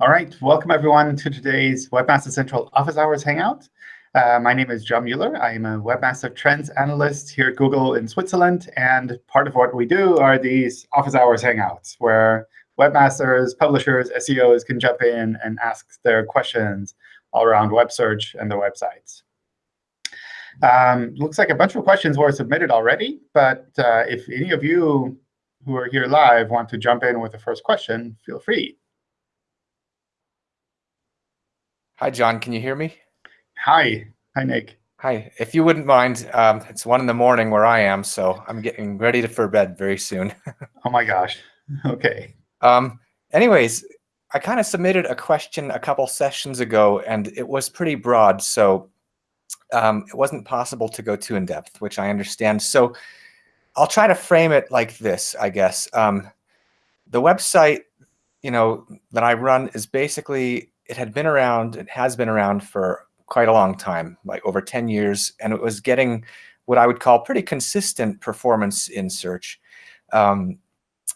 All right, welcome everyone to today's Webmaster Central Office Hours Hangout. Uh, my name is John Mueller. I am a Webmaster Trends Analyst here at Google in Switzerland. And part of what we do are these Office Hours Hangouts, where webmasters, publishers, SEOs can jump in and ask their questions all around web search and their websites. Um, looks like a bunch of questions were submitted already. But uh, if any of you who are here live want to jump in with the first question, feel free. Hi, John. Can you hear me? Hi. Hi, Nick. Hi. If you wouldn't mind, um, it's one in the morning where I am, so I'm getting ready to, for bed very soon. oh, my gosh. OK. Um, anyways, I kind of submitted a question a couple sessions ago, and it was pretty broad. So um, it wasn't possible to go too in depth, which I understand. So I'll try to frame it like this, I guess. Um, the website, you know, that I run is basically it had been around, it has been around for quite a long time, like over 10 years, and it was getting what I would call pretty consistent performance in search um,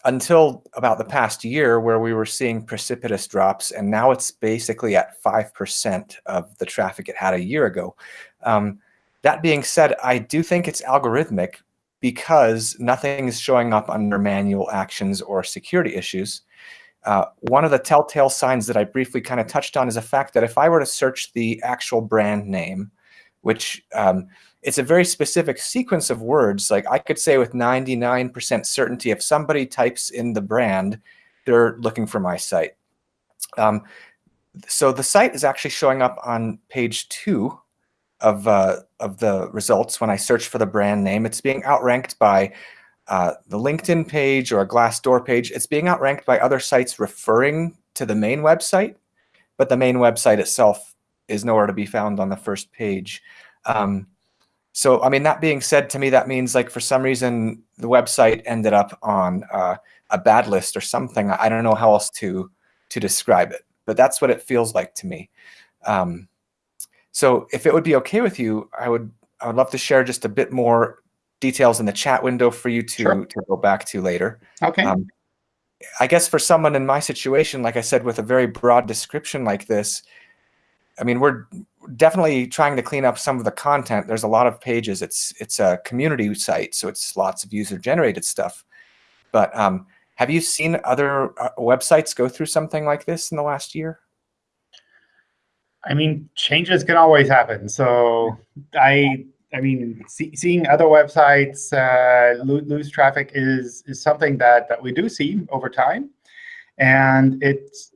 until about the past year where we were seeing precipitous drops, and now it's basically at 5% of the traffic it had a year ago. Um, that being said, I do think it's algorithmic because nothing is showing up under manual actions or security issues. Uh, one of the telltale signs that I briefly kind of touched on is the fact that if I were to search the actual brand name, which um, it's a very specific sequence of words, like I could say with 99% certainty, if somebody types in the brand, they're looking for my site. Um, so the site is actually showing up on page two of, uh, of the results when I search for the brand name. It's being outranked by uh, the LinkedIn page or a Glassdoor page. It's being outranked by other sites referring to the main website, but the main website itself is nowhere to be found on the first page. Um, so, I mean, that being said, to me, that means like for some reason the website ended up on uh, a bad list or something. I don't know how else to to describe it, but that's what it feels like to me. Um, so if it would be okay with you, I would I would love to share just a bit more details in the chat window for you to, sure. to go back to later. Okay. Um, I guess for someone in my situation, like I said, with a very broad description like this, I mean, we're definitely trying to clean up some of the content. There's a lot of pages. It's it's a community site, so it's lots of user generated stuff. But um, have you seen other uh, websites go through something like this in the last year? I mean, changes can always happen. So I, I mean, see, seeing other websites uh, lose, traffic is is something that that we do see over time, and it's,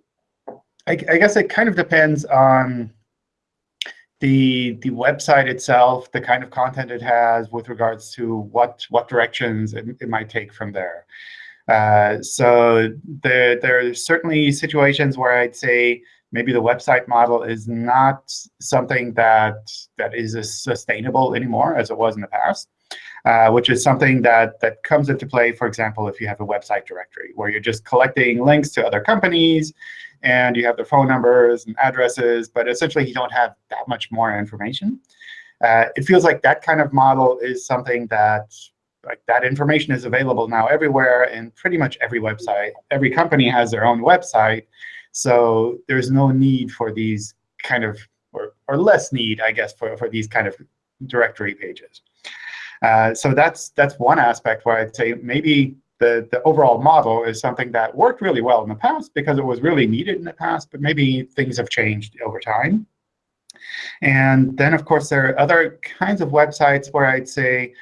I, I guess it kind of depends on the the website itself, the kind of content it has with regards to what what directions it, it might take from there. Uh, so there there are certainly situations where I'd say maybe the website model is not something that that is as sustainable anymore as it was in the past, uh, which is something that that comes into play, for example, if you have a website directory where you're just collecting links to other companies and you have their phone numbers and addresses, but essentially you don't have that much more information. Uh, it feels like that kind of model is something that like that information is available now everywhere, and pretty much every website, every company has their own website. So there's no need for these kind of, or, or less need, I guess, for, for these kind of directory pages. Uh, so that's that's one aspect where I'd say maybe the, the overall model is something that worked really well in the past because it was really needed in the past, but maybe things have changed over time. And then, of course, there are other kinds of websites where I'd say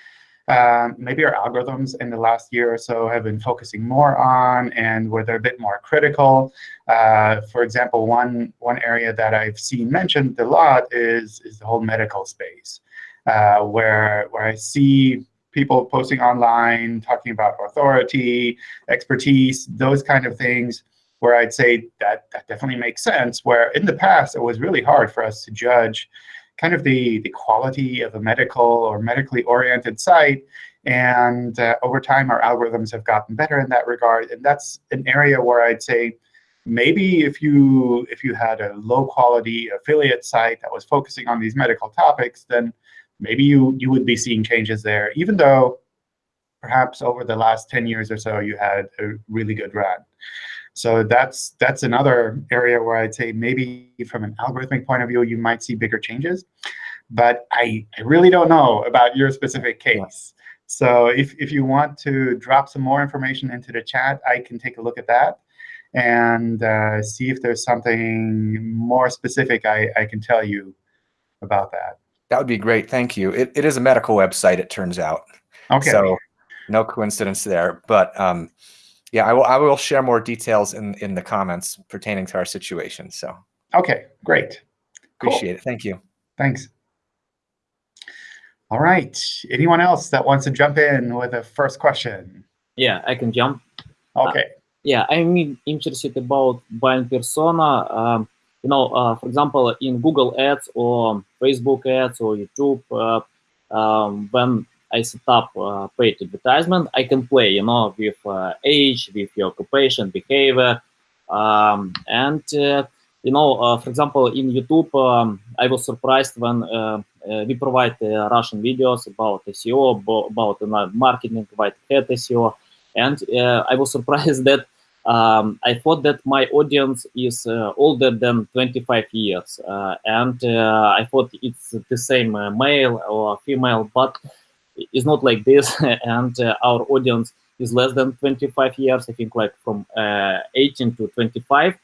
um, maybe our algorithms in the last year or so have been focusing more on and where they're a bit more critical. Uh, for example, one, one area that I've seen mentioned a lot is, is the whole medical space, uh, where, where I see people posting online, talking about authority, expertise, those kind of things, where I'd say that that definitely makes sense, where in the past it was really hard for us to judge kind of the, the quality of a medical or medically oriented site. And uh, over time, our algorithms have gotten better in that regard. And that's an area where I'd say maybe if you if you had a low quality affiliate site that was focusing on these medical topics, then maybe you, you would be seeing changes there, even though perhaps over the last 10 years or so you had a really good run. So that's that's another area where I'd say maybe from an algorithmic point of view, you might see bigger changes. But I, I really don't know about your specific case. So if, if you want to drop some more information into the chat, I can take a look at that and uh, see if there's something more specific I, I can tell you about that. That would be great. Thank you. It, it is a medical website, it turns out. OK. So no coincidence there. But um, yeah, I will, I will share more details in, in the comments pertaining to our situation. So OK, great. Appreciate cool. it. Thank you. Thanks. All right. Anyone else that wants to jump in with a first question? Yeah, I can jump. OK. Uh, yeah, I'm interested about buying persona. Um, you know, uh, for example, in Google Ads or Facebook Ads or YouTube, uh, um, when I set up uh, paid advertisement, I can play, you know, with uh, age, with your occupation, behavior, um, and uh, you know, uh, for example, in YouTube, um, I was surprised when uh, uh, we provide Russian videos about SEO, about, marketing, about head SEO, and I was surprised that um, I thought that my audience is uh, older than 25 years, uh, and uh, I thought it's the same male or female, but it's not like this, and our audience is less than 25 years, I think like from 18 to 25,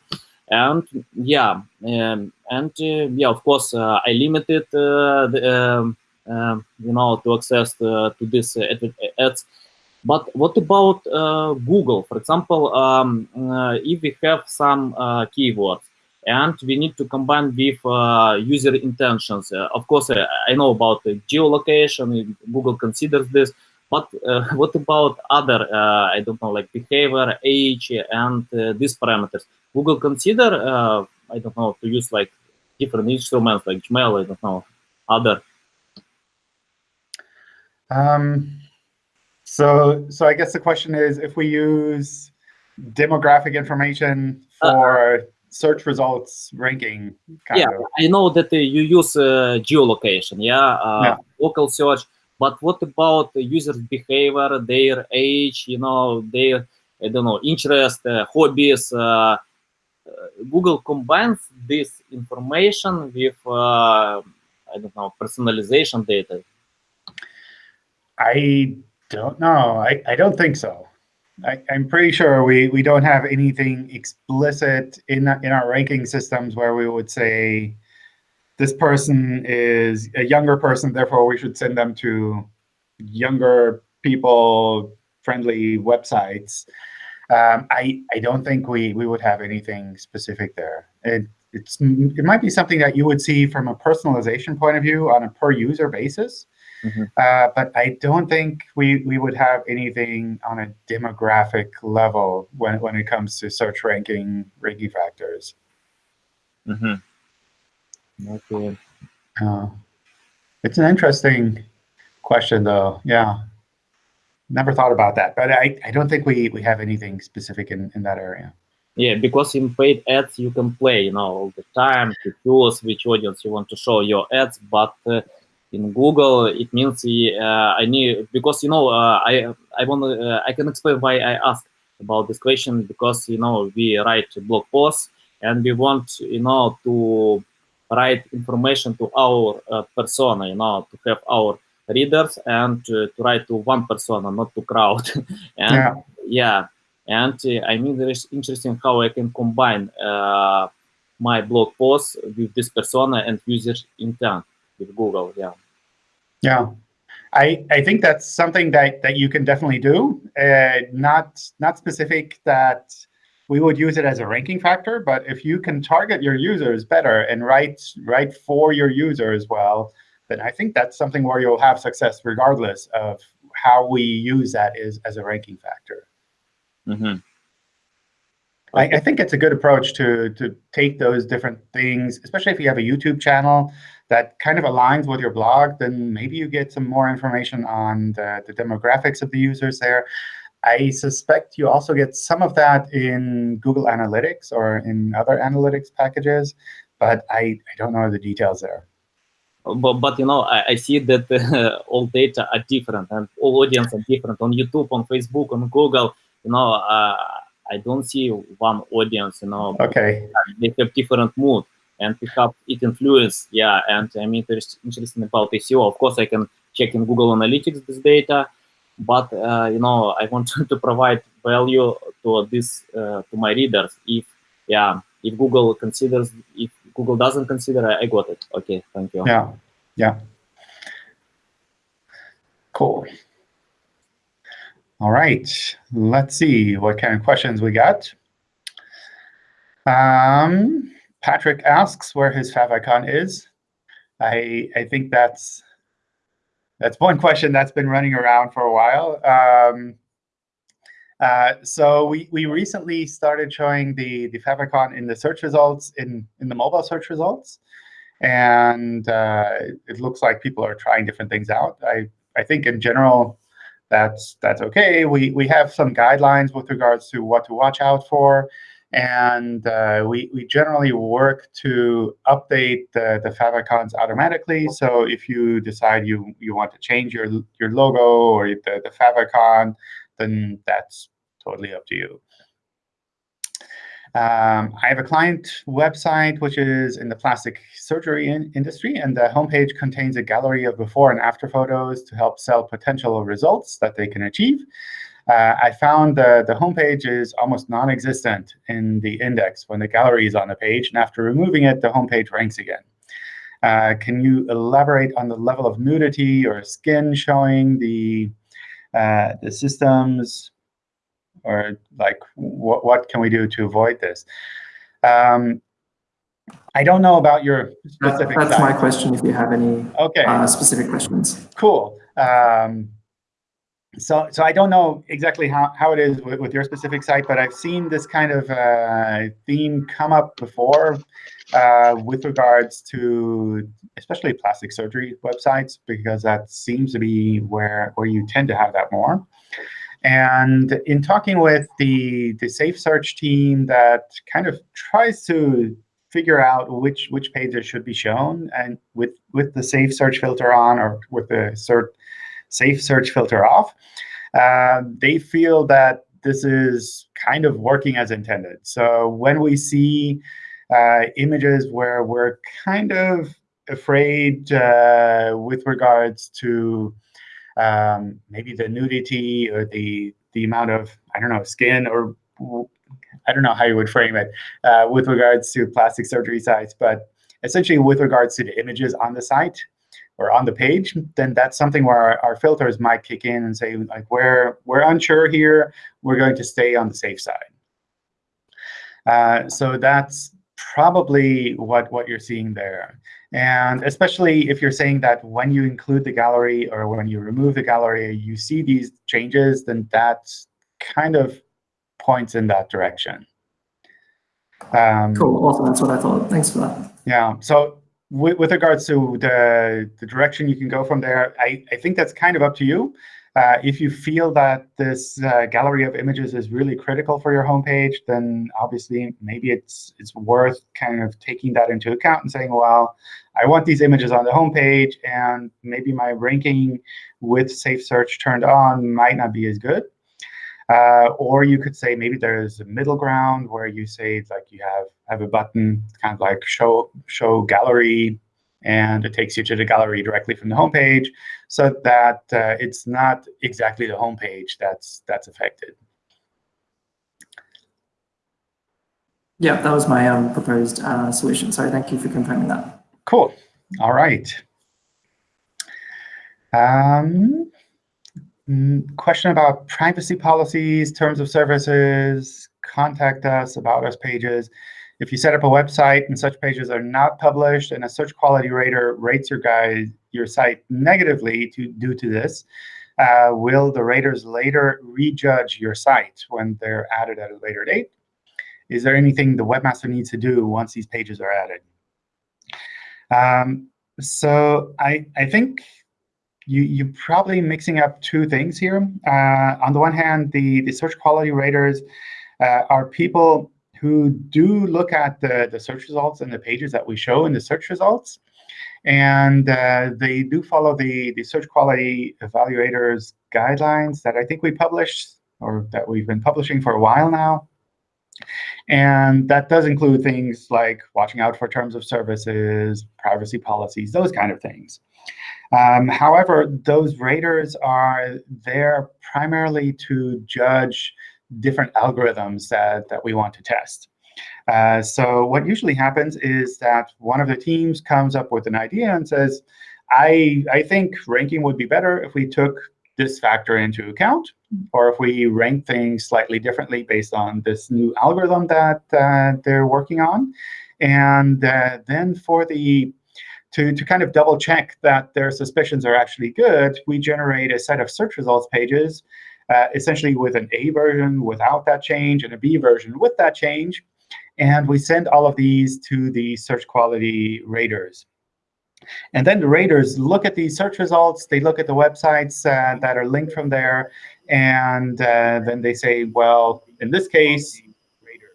and yeah, um, and yeah, of course, I limited the, um, um, you know, to access to, to this ads but what about uh, Google? For example, um, uh, if we have some uh, keywords and we need to combine with uh, user intentions. Uh, of course, uh, I know about geolocation, Google considers this, but what about other, I don't know, like behavior, age, and these parameters? Google consider, I don't know, to use like different instruments like Gmail, I don't know, other. Um, so, so I guess the question is, if we use demographic information uh, for uh, search results ranking, yeah, of. I know that uh, you use uh, geolocation, yeah, uh, yeah, local search. But what about the user behavior, their age, you know, their I don't know interest, uh, hobbies? Google combines this information with I don't know personalization data. I don't know. I, I don't think so. I, am pretty sure we, we don't have anything explicit in, in our ranking systems where we would say this person is a younger person, therefore we should send them to younger people friendly websites. Um, I, I don't think we, we would have anything specific there. It, it's, it might be something that you would see from a personalization point of view on a per user basis. Mm -hmm. uh, but I don't think we, we would have anything on a demographic level when, when it comes to search ranking ranking factors. Mm -hmm. Okay. Uh, it's an interesting question, though. Yeah. Never thought about that, but I, I don't think we, we have anything specific in, in that area. Yeah, because in paid ads you can play, you know, all the time to choose which audience you want to show your ads, but uh, in Google, it means uh, I need because you know uh, I I want uh, I can explain why I ask about this question because you know we write blog posts and we want you know to write information to our uh, persona, you know, to have our readers and to, to write to one persona, not to crowd. and yeah, yeah. and uh, I mean, it's interesting how I can combine uh, my blog posts with this persona and user intent with Google. Yeah. Yeah. I, I think that's something that, that you can definitely do. Uh, not, not specific that we would use it as a ranking factor, but if you can target your users better and write, write for your users well, then I think that's something where you'll have success regardless of how we use that is as a ranking factor. Mm -hmm. I, I, think it's a good approach to, to take those different things, especially if you have a YouTube channel that kind of aligns with your blog, then maybe you get some more information on the, the demographics of the users there. I suspect you also get some of that in Google Analytics or in other analytics packages, but I, I don't know the details there. But, but you know, I, I see that uh, all data are different and all audience are different on YouTube, on Facebook, on Google. You know, uh, I don't see one audience. You know, Okay. they have different mood, and perhaps it influence. Yeah, and I'm interest, interested about SEO. Of course, I can check in Google Analytics this data, but uh, you know, I want to provide value to this uh, to my readers. If yeah, if Google considers, if Google doesn't consider, I, I got it. Okay, thank you. Yeah. Yeah. Cool. All right. Let's see what kind of questions we got. Um, Patrick asks where his favicon is. I I think that's that's one question that's been running around for a while. Um, uh, so we, we recently started showing the, the favicon in the search results, in, in the mobile search results. And uh, it looks like people are trying different things out. I, I think in general, that's that's OK. We, we have some guidelines with regards to what to watch out for. And uh, we, we generally work to update the, the favicons automatically. So if you decide you, you want to change your, your logo or the, the favicon, then that's totally up to you. Um, I have a client website which is in the plastic surgery in industry, and the homepage contains a gallery of before and after photos to help sell potential results that they can achieve. Uh, I found the, the homepage is almost non-existent in the index when the gallery is on the page, and after removing it, the homepage ranks again. Uh, can you elaborate on the level of nudity or skin showing the uh, the systems, or like what what can we do to avoid this? Um, I don't know about your That- specific. That's my question, if you have any Okay. uh, specific questions. Cool. Um, so, so I don't know exactly how, how it is with, with your specific site, but I've seen this kind of uh, theme come up before uh, with regards to especially plastic surgery websites, because that seems to be where, where you tend to have that more. And in talking with the, the Safe Search team that kind of tries to figure out which which pages should be shown, and with with the safe search filter on or with the cert, safe search filter off, uh, they feel that this is kind of working as intended. So when we see uh, images where we're kind of afraid uh, with regards to um, maybe the nudity or the the amount of I don't know skin or I don't know how you would frame it uh, with regards to plastic surgery sites, but essentially with regards to the images on the site or on the page, then that's something where our, our filters might kick in and say, like, we're, we're unsure here, we're going to stay on the safe side. Uh, so that's probably what, what you're seeing there. And especially if you're saying that when you include the gallery or when you remove the gallery, you see these changes, then that kind of points in that direction. Um, Cool, awesome, that's what I thought. Thanks for that. yeah. So with, with regards to the, the direction you can go from there, I, I think that's kind of up to you. Uh, if you feel that this uh, gallery of images is really critical for your homepage, then obviously maybe it's it's worth kind of taking that into account and saying, well, I want these images on the homepage, and maybe my ranking with Safe Search turned on might not be as good. Uh, or you could say maybe there's a middle ground where you say like you have have a button kind of like show show gallery, and it takes you to the gallery directly from the homepage, so that uh, it's not exactly the homepage that's that's affected. Yeah, that was my um, proposed uh, solution. So thank you for confirming that. Cool. All right. Um, question about privacy policies, terms of services, contact us, about us pages. If you set up a website and such pages are not published and a search quality rater rates your guide, your site negatively to, due to this, uh, will the raters later rejudge your site when they're added at a later date? Is there anything the webmaster needs to do once these pages are added? Um, so I, I think you, you're probably mixing up two things here. Uh, on the one hand, the, the search quality raters uh, are people who do look at the, the search results and the pages that we show in the search results. And uh, they do follow the, the search quality evaluators guidelines that I think we published or that we've been publishing for a while now. And that does include things like watching out for terms of services, privacy policies, those kind of things. Um, however, those raters are there primarily to judge different algorithms that, that we want to test. Uh, so what usually happens is that one of the teams comes up with an idea and says, I, I think ranking would be better if we took this factor into account, or if we rank things slightly differently based on this new algorithm that uh, they're working on. And uh, then for the to, to kind of double check that their suspicions are actually good, we generate a set of search results pages, uh, essentially with an A version without that change and a B version with that change. And we send all of these to the search quality raters. And then the raters look at these search results. They look at the websites uh, that are linked from there. And uh, then they say, well, in this case,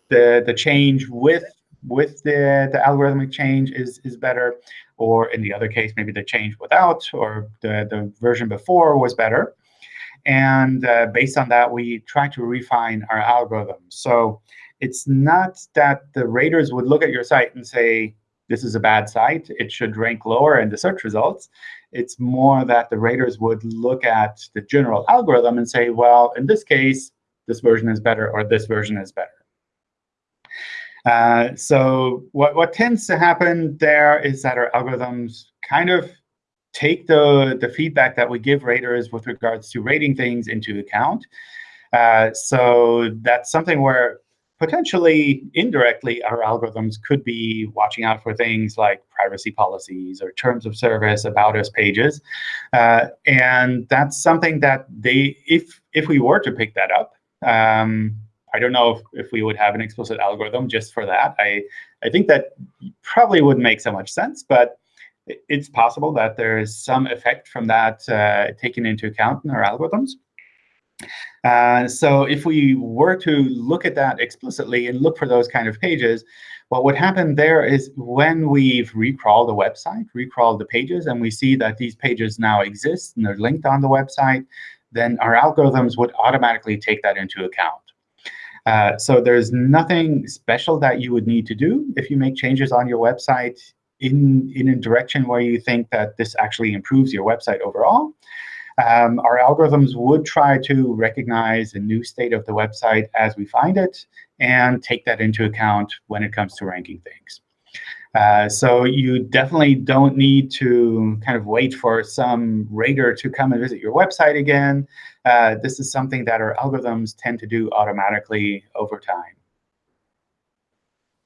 the, the change with with the, the algorithmic change is, is better. Or in the other case, maybe the change without or the, the version before was better. And uh, based on that, we try to refine our algorithm. So it's not that the raters would look at your site and say, this is a bad site. It should rank lower in the search results. It's more that the raters would look at the general algorithm and say, well, in this case, this version is better or this version is better. Uh, so what, what tends to happen there is that our algorithms kind of take the, the feedback that we give raters with regards to rating things into account. Uh, so that's something where potentially indirectly our algorithms could be watching out for things like privacy policies or terms of service about us pages uh, and that's something that they if if we were to pick that up um, I don't know if, if we would have an explicit algorithm just for that. I, I think that probably wouldn't make so much sense, but it's possible that there is some effect from that uh, taken into account in our algorithms. Uh, so if we were to look at that explicitly and look for those kind of pages, what would happen there is when we've recrawled the website, recrawled the pages, and we see that these pages now exist and they're linked on the website, then our algorithms would automatically take that into account. Uh, so there's nothing special that you would need to do if you make changes on your website in, in a direction where you think that this actually improves your website overall. Um, our algorithms would try to recognize a new state of the website as we find it and take that into account when it comes to ranking things. Uh, so you definitely don't need to kind of wait for some rater to come and visit your website again. Uh, this is something that our algorithms tend to do automatically over time.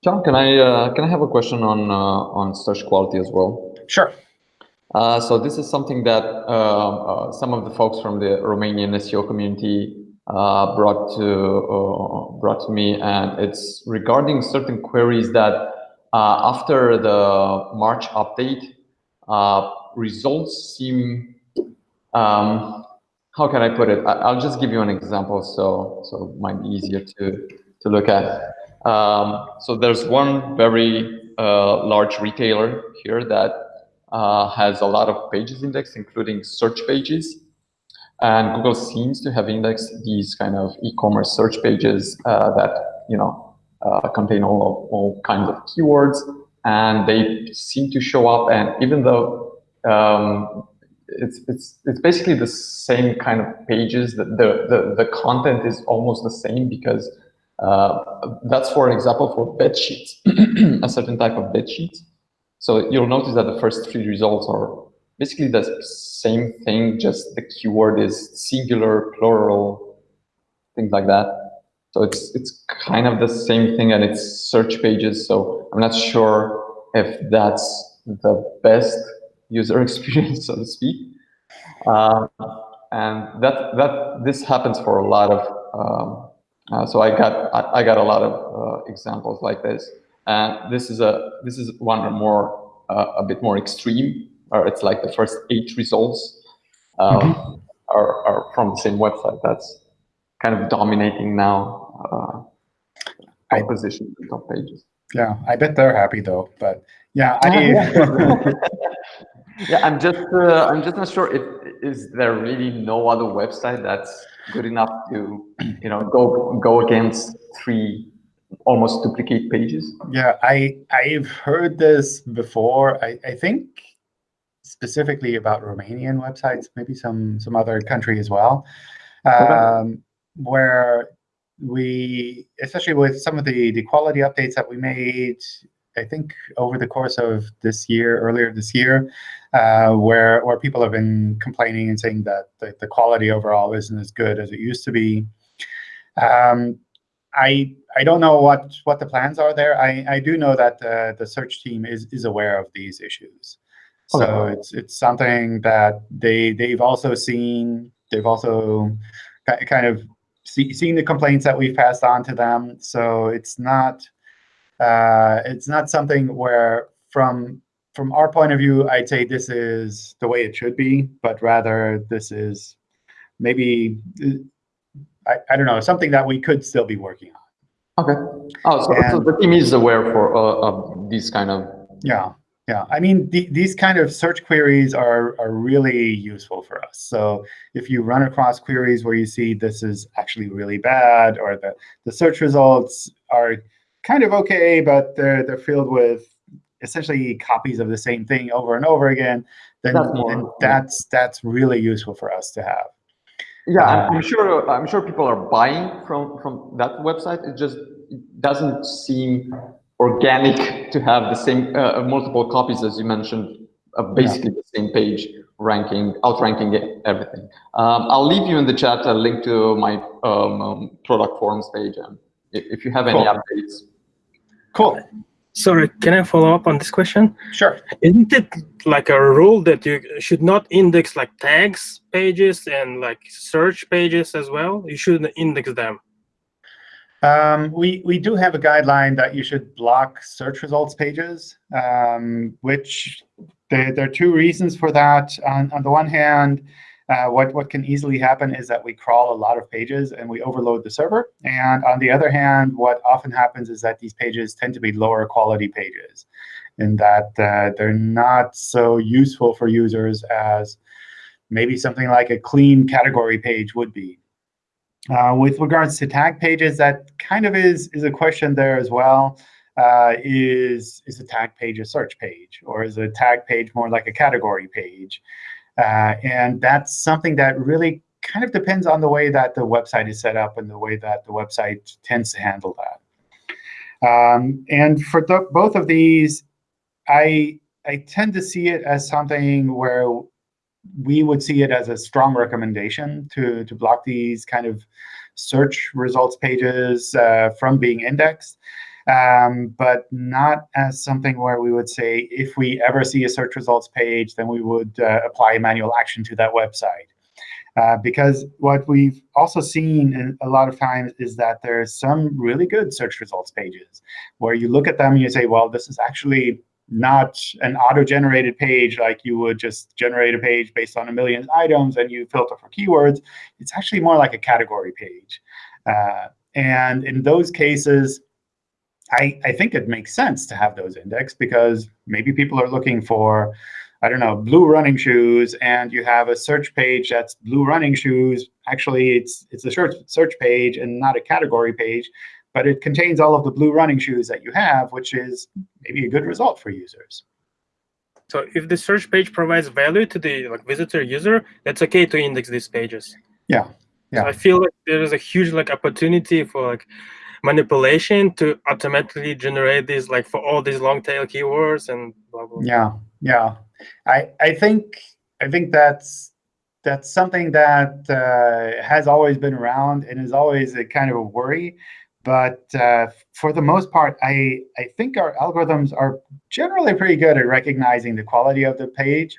John, can I uh, can I have a question on uh, on search quality as well? Sure. Uh, so this is something that uh, some of the folks from the Romanian SEO community brought to brought to me, and it's regarding certain queries that uh, after the March update, uh, results seem, um, how can I put it? I, will just give you an example so, so it might be easier to, to look at. Um, so there's one very uh, large retailer here that uh, has a lot of pages indexed, including search pages. And Google seems to have indexed these kind of e-commerce search pages uh, that, you know, uh, contain all, all kinds of keywords and they seem to show up and even though um, it's, it's, it's basically the same kind of pages that the, the, the content is almost the same because uh, that's for example for bed sheets, a certain type of bed sheets. So you'll notice that the first three results are basically the same thing, just the keyword is singular, plural, things like that. So it's it's kind of the same thing and it's search pages. So I'm not sure if that's the best user experience, so to speak. Uh, and that that this happens for a lot of. Um, uh, so I got I, I, got a lot of uh, examples like this, and this is a this is one more uh, a bit more extreme, or it's like the first eight results mm -hmm. are are from the same website. That's kind of dominating now uh, position in top pages. Yeah, I bet they're happy though. But yeah, I. yeah, I'm just uh, I'm just not sure if is there really no other website that's good enough to you know go go against three almost duplicate pages? Yeah, I I've heard this before. I, I think specifically about Romanian websites, maybe some some other country as well, um, where we, especially with some of the the quality updates that we made, I think over the course of this year, earlier this year, uh, where where people have been complaining and saying that the, the quality overall isn't as good as it used to be. Um, I I don't know what what the plans are there. I I do know that uh, the search team is is aware of these issues. So Okay. it's it's something that they they've also seen. They've also kind of see, seen the complaints that we've passed on to them. So it's not uh, it's not something where from from our point of view, I'd say this is the way it should be, but rather this is maybe I, I don't know something that we could still be working on. Okay. Oh, so, so the team is aware for uh, of these kind of. Yeah, yeah. I mean, the, these kind of search queries are are really useful for us. So if you run across queries where you see this is actually really bad, or the the search results are kind of okay, but they're they're filled with essentially copies of the same thing over and over again, then, That's then that's that's really useful for us to have. Yeah, I'm, Uh, I'm sure. I'm sure people are buying from from that website. It just doesn't seem organic to have the same uh, multiple copies as you mentioned. Uh, basically the same page ranking, outranking everything. Um, I'll leave you in the chat a link to my um, um, product forums page, and if, if you have any Cool. updates. Cool. Sorry, can I follow up on this question? Sure. Isn't it like a rule that you should not index like tags pages and like search pages as well? You shouldn't index them. Um, we, we do have a guideline that you should block search results pages, um, which there, there are two reasons for that. On, on the one hand, uh, what, what can easily happen is that we crawl a lot of pages and we overload the server. And on the other hand, what often happens is that these pages tend to be lower quality pages in that uh, they're not so useful for users as maybe something like a clean category page would be. Uh, with regards to tag pages, that kind of is, is a question there as well. Uh, is, is a tag page a search page? Or is a tag page more like a category page? Uh, and that's something that really kind of depends on the way that the website is set up and the way that the website tends to handle that. Um, and for both of these, I, I tend to see it as something where we would see it as a strong recommendation to, to block these kind of search results pages uh, from being indexed, um, but not as something where we would say if we ever see a search results page, then we would uh, apply manual action to that website. Uh, because what we've also seen a lot of times is that there's some really good search results pages where you look at them and you say, well, this is actually not an auto-generated page like you would just generate a page based on a million items and you filter for keywords. It's actually more like a category page. Uh, and in those cases, I, I think it makes sense to have those indexed because maybe people are looking for, I don't know, blue running shoes, and you have a search page that's blue running shoes. Actually, it's it's a search search page and not a category page, but it contains all of the blue running shoes that you have, which is maybe a good result for users. So if the search page provides value to the like visitor user, that's okay to index these pages. Yeah, So yeah. I feel like there is a huge like opportunity for like manipulation to automatically generate these like for all these long tail keywords and blah blah. blah. Yeah, yeah. I I think I think that's that's something that uh, has always been around and is always a kind of a worry. But uh, for the most part, I I think our algorithms are generally pretty good at recognizing the quality of the page.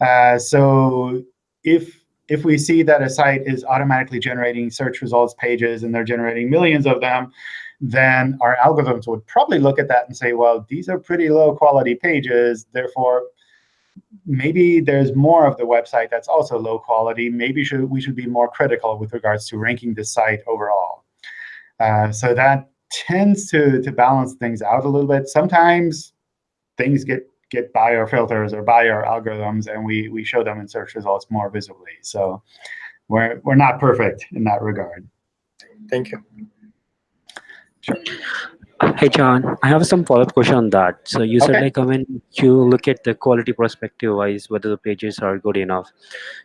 Uh, so if if we see that a site is automatically generating search results pages and they're generating millions of them, then our algorithms would probably look at that and say, well, these are pretty low quality pages. Therefore, maybe there's more of the website that's also low quality. Maybe should, we should be more critical with regards to ranking the site overall. Uh, so that tends to, to balance things out a little bit. Sometimes things get get by our filters or by our algorithms, and we we show them in search results more visibly. So we're we're not perfect in that regard. Thank you. Hey, John, I have some follow-up question on that. So you said Okay. like when you look at the quality perspective wise, whether the pages are good enough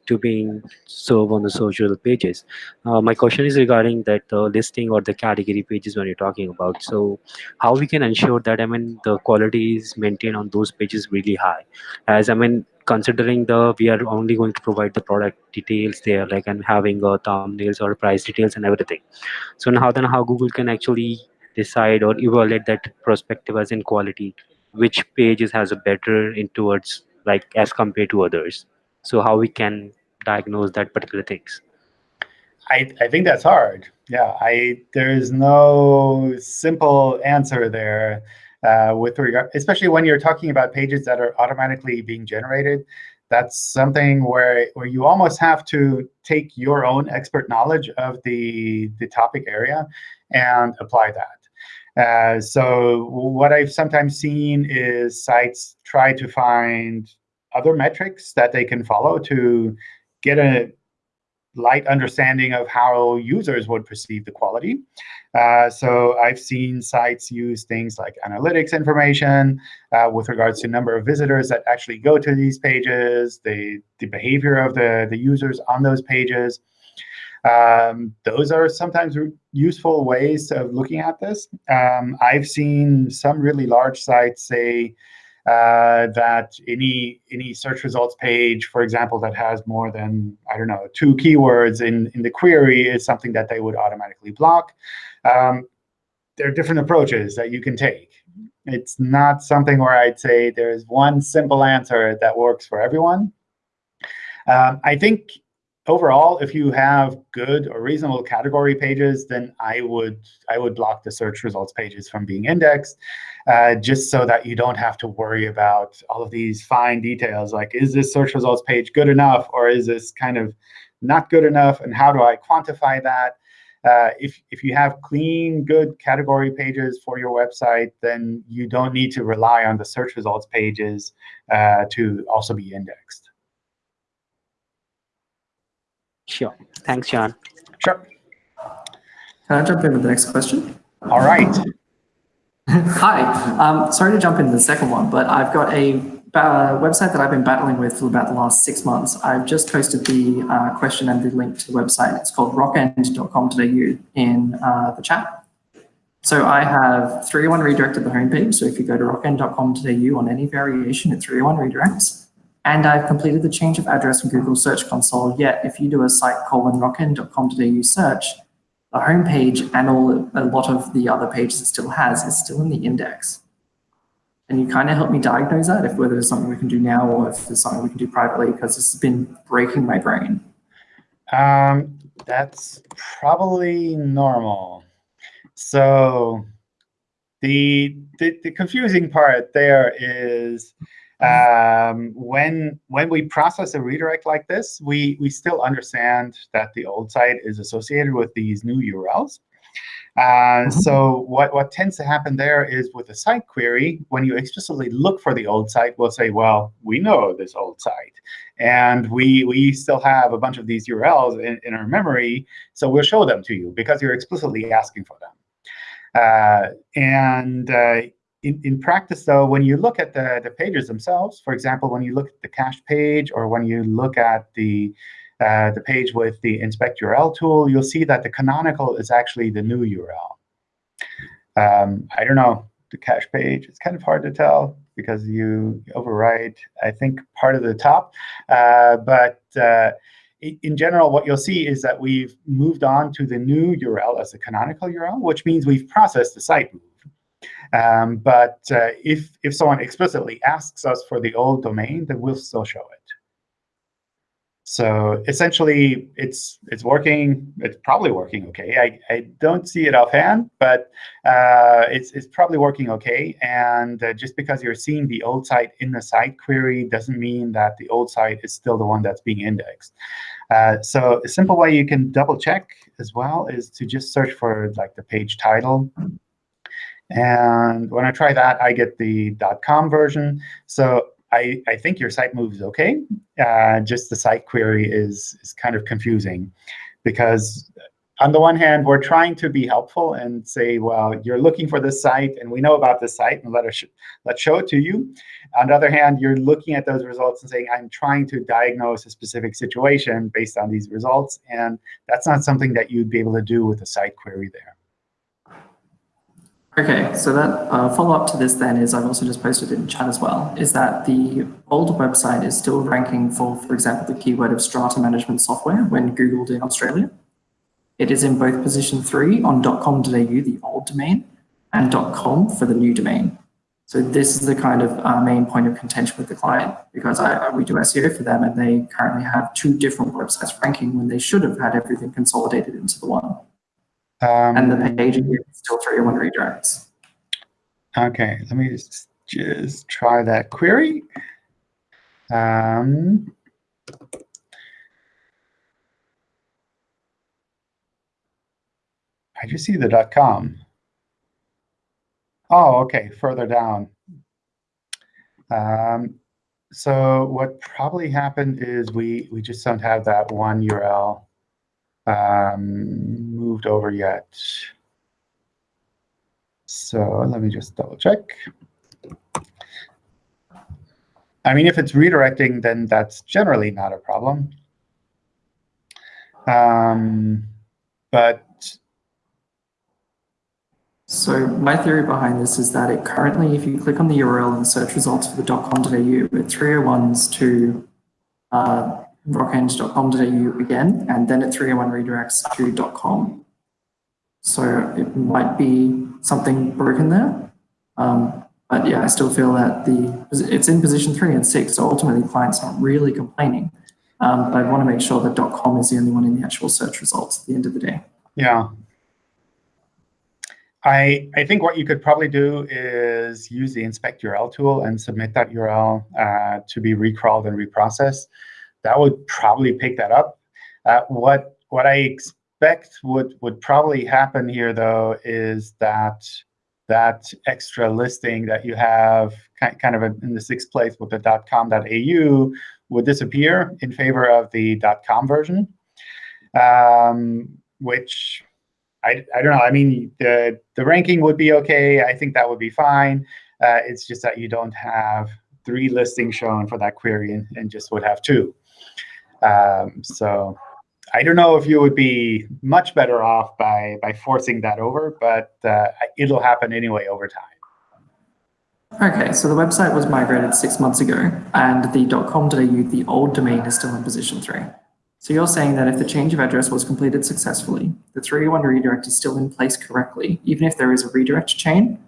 to being served on the social pages. Uh, my question is regarding that the listing or the category pages when you're talking about. So how we can ensure that, I mean, the quality is maintained on those pages really high? As I mean, considering the, we are only going to provide the product details there, like and having uh, thumbnails or price details and everything. So now then how Google can actually decide or evaluate that perspective as in quality which pages has a better in towards like as compared to others so how we can diagnose that particular things I, I think that's hard. Yeah, I there's no simple answer there uh, with regard, especially when you're talking about pages that are automatically being generated. That's something where where you almost have to take your own expert knowledge of the the topic area and apply that. Uh, so what I've sometimes seen is sites try to find other metrics that they can follow to get a light understanding of how users would perceive the quality. Uh, so I've seen sites use things like analytics information uh, with regards to number of visitors that actually go to these pages, the, the behavior of the, the users on those pages. Um, those are sometimes useful ways of looking at this. Um, I've seen some really large sites say uh, that any any search results page, for example, that has more than I don't know two keywords in in the query is something that they would automatically block. Um, there are different approaches that you can take. It's not something where I'd say there's one simple answer that works for everyone. Um, I think overall, if you have good or reasonable category pages, then I would I would block the search results pages from being indexed, uh, just so that you don't have to worry about all of these fine details, like is this search results page good enough, or is this kind of not good enough, and how do I quantify that? Uh, if, if you have clean, good category pages for your website, then you don't need to rely on the search results pages uh, to also be indexed. Sure thanks john Sure. Can I jump in with the next question? All right. Hi. Um, sorry to jump into the second one, but I've got a uh, website that I've been battling with for about the last six months. I've just posted the uh, question and the link to the website. It's called rockend.com.au in uh, the chat. So I have 301 redirected the homepage. So if you go to rockend.com.au on any variation, it 301 redirects. And I've completed the change of address from Google Search Console. Yet if you do a site colon rockend.com.au search, the homepage and all a lot of the other pages it still has is still in the index. And you kind of help me diagnose that, if whether there's something we can do now or if there's something we can do privately, because this has been breaking my brain. Um, that's probably normal. So the, the, the confusing part there is um, when when we process a redirect like this, we we still understand that the old site is associated with these new URLs. Uh, so what, what tends to happen there is with a site query, when you explicitly look for the old site, we'll say, well, we know this old site. And we, we still have a bunch of these URLs in, in our memory, so we'll show them to you because you're explicitly asking for them. Uh, and uh, in, in practice, though, when you look at the, the pages themselves, for example, when you look at the cache page or when you look at the uh, the page with the inspect URL tool, you'll see that the canonical is actually the new URL. Um, I don't know, the cache page, it's kind of hard to tell because you overwrite, I think, part of the top. Uh, but uh, in general, what you'll see is that we've moved on to the new URL as the canonical URL, which means we've processed the site move. Um, but uh, if, if someone explicitly asks us for the old domain, then we'll still show it. So essentially, it's it's working. It's probably working OK. I, I don't see it offhand, but uh, it's it's probably working OK. And uh, just because you're seeing the old site in the site query doesn't mean that the old site is still the one that's being indexed. Uh, so a simple way you can double check as well is to just search for like the page title. And when I try that, I get the .com version. So I, I think your site moves OK. Uh, just the site query is, is kind of confusing because on the one hand, we're trying to be helpful and say, well, you're looking for this site, and we know about this site, and let us sh let's show it to you. On the other hand, you're looking at those results and saying, I'm trying to diagnose a specific situation based on these results. And that's not something that you'd be able to do with a site query there. Okay, so that uh, follow-up to this then is, I've also just posted in chat as well, is that the old website is still ranking for, for example, the keyword of strata management software when Googled in Australia. It is in both position three on .com.au, the old domain, and .com for the new domain. So this is the kind of uh, main point of contention with the client because I, we do SEO for them and they currently have two different websites ranking when they should have had everything consolidated into the one. Um, and the page is still 301 redirects. OK, let me just, just try that query. Um, I just see the dot .com. Oh, OK, further down. Um, so what probably happened is we, we just don't have that one URL um, moved over yet. So let me just double check. I mean, if it's redirecting, then that's generally not a problem. Um, but so my theory behind this is that it currently, if you click on the URL and search results for the .com.au, it 301s to uh, rockhenge.com.au again, and then at 301 redirects to .com. So it might be something broken there. Um, but yeah, I still feel that the it's in position three and six, so ultimately clients aren't really complaining. Um, but I want to make sure that .com is the only one in the actual search results at the end of the day. Yeah. I, I think what you could probably do is use the inspect URL tool and submit that URL uh, to be recrawled and reprocessed that would probably pick that up. Uh, what what I expect would would probably happen here though is that that extra listing that you have kind of in the sixth place with the .com.au would disappear in favor of the .com version, um, which I, I don't know. I mean, the, the ranking would be OK. I think that would be fine. Uh, it's just that you don't have three listings shown for that query and, and just would have two. Um, so I don't know if you would be much better off by, by forcing that over, but uh, it'll happen anyway over time. OK, so the website was migrated six months ago, and the .com.au, the old domain, is still in position three. So you're saying that if the change of address was completed successfully, the 301 redirect is still in place correctly, even if there is a redirect chain,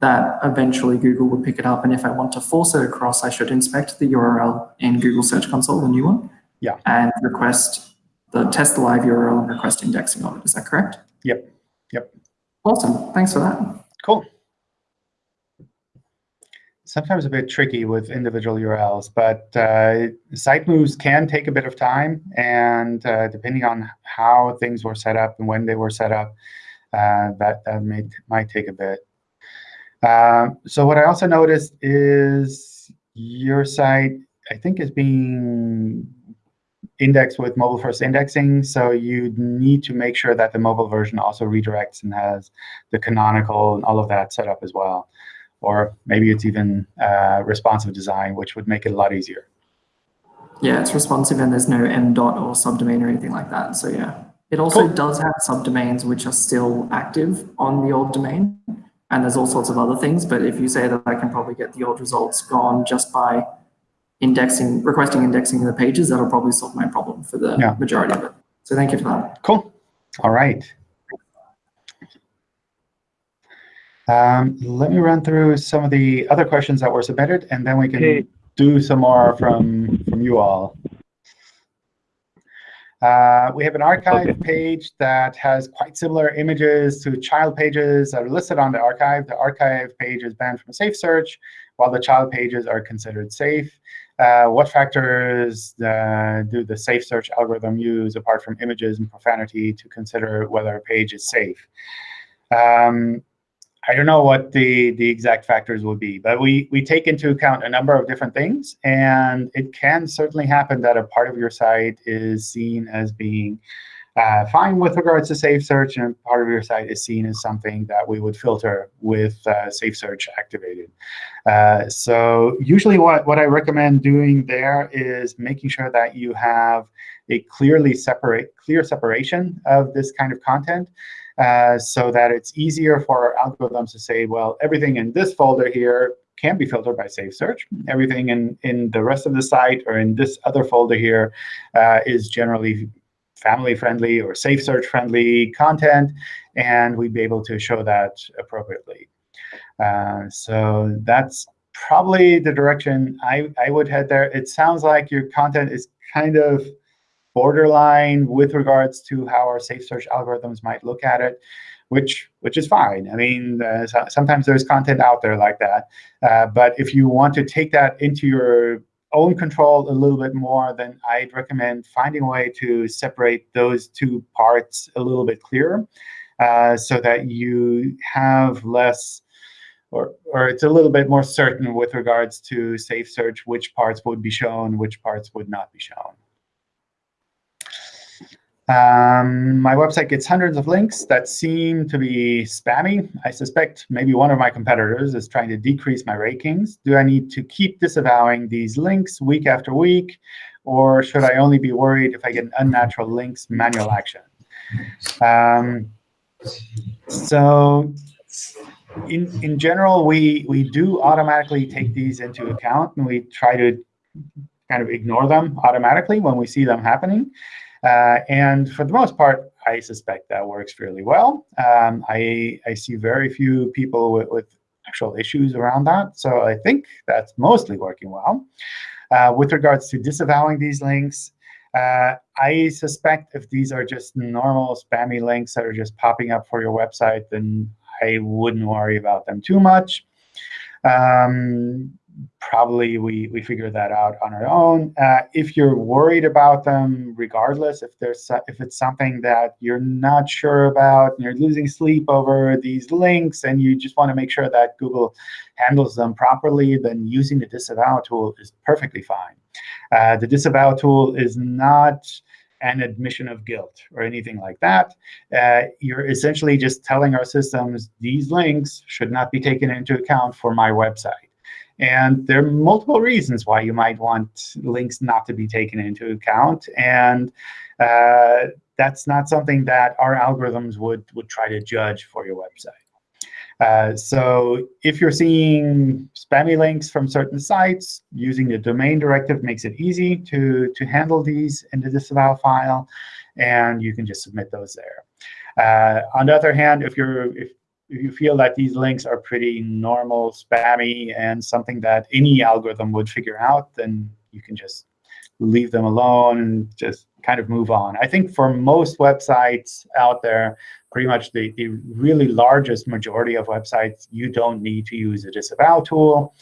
that eventually Google would pick it up. And if I want to force it across, I should inspect the URL in Google Search Console, the new one, yeah. And request the test live URL and request indexing of it. Is that correct? Yep. Yep. Awesome. Thanks for that. Cool. Sometimes a bit tricky with individual URLs, but uh, site moves can take a bit of time. And uh, depending on how things were set up and when they were set up, uh, that, that may, might take a bit. Um, so what I also noticed is your site, I think, is being indexed with mobile first indexing. So you need to make sure that the mobile version also redirects and has the canonical and all of that set up as well. Or maybe it's even uh, responsive design, which would make it a lot easier. Yeah, it's responsive and there's no m dot or subdomain or anything like that. So yeah, it also cool. does have subdomains which are still active on the old domain. And there's all sorts of other things. But if you say that I can probably get the old results gone just by indexing, requesting indexing in the pages, that'll probably solve my problem for the yeah. majority of it. So thank you for that. Cool. All right. Um, let me run through some of the other questions that were submitted, and then we can okay. do some more from, from you all. Uh, we have an archive okay. page that has quite similar images to child pages that are listed on the archive. The archive page is banned from safe search, while the child pages are considered safe. Uh, what factors uh, do the safe search algorithm use, apart from images and profanity, to consider whether a page is safe? Um, I don't know what the, the exact factors will be, but we, we take into account a number of different things. And it can certainly happen that a part of your site is seen as being uh, fine with regards to Safe Search, and part of your site is seen as something that we would filter with uh, Safe Search activated. Uh, so usually what, what I recommend doing there is making sure that you have a clearly separate, clear separation of this kind of content. Uh, so that it's easier for our algorithms to say, well, everything in this folder here can be filtered by Safe Search. Everything in, in the rest of the site or in this other folder here uh, is generally family-friendly or Safe Search-friendly content, and we'd be able to show that appropriately. Uh, so that's probably the direction I, I would head there. It sounds like your content is kind of borderline with regards to how our safe search algorithms might look at it, which which is fine. I mean, uh, so, sometimes there's content out there like that. Uh, but if you want to take that into your own control a little bit more, then I'd recommend finding a way to separate those two parts a little bit clearer uh, so that you have less or, or it's a little bit more certain with regards to safe search, which parts would be shown, which parts would not be shown. Um, my website gets hundreds of links that seem to be spammy. I suspect maybe one of my competitors is trying to decrease my rankings. Do I need to keep disavowing these links week after week? Or should I only be worried if I get an unnatural links manual action? Um, so in, in general, we, we do automatically take these into account, and we try to kind of ignore them automatically when we see them happening. Uh, and for the most part, I suspect that works fairly well. Um, I, I see very few people with, with actual issues around that. So I think that's mostly working well. Uh, with regards to disavowing these links, uh, I suspect if these are just normal spammy links that are just popping up for your website, then I wouldn't worry about them too much. Um, probably we, we figure that out on our own. Uh, if you're worried about them, regardless, if there's if it's something that you're not sure about and you're losing sleep over these links and you just want to make sure that Google handles them properly, then using the disavow tool is perfectly fine. Uh, the disavow tool is not an admission of guilt or anything like that. Uh, you're essentially just telling our systems these links should not be taken into account for my website. And there are multiple reasons why you might want links not to be taken into account. And uh, that's not something that our algorithms would, would try to judge for your website. Uh, so if you're seeing spammy links from certain sites, using the domain directive makes it easy to, to handle these in the disavow file, and you can just submit those there. Uh, on the other hand, if you're if if you feel that these links are pretty normal, spammy, and something that any algorithm would figure out, then you can just leave them alone and just kind of move on. I think for most websites out there, pretty much the, the really largest majority of websites, you don't need to use a disavow tool.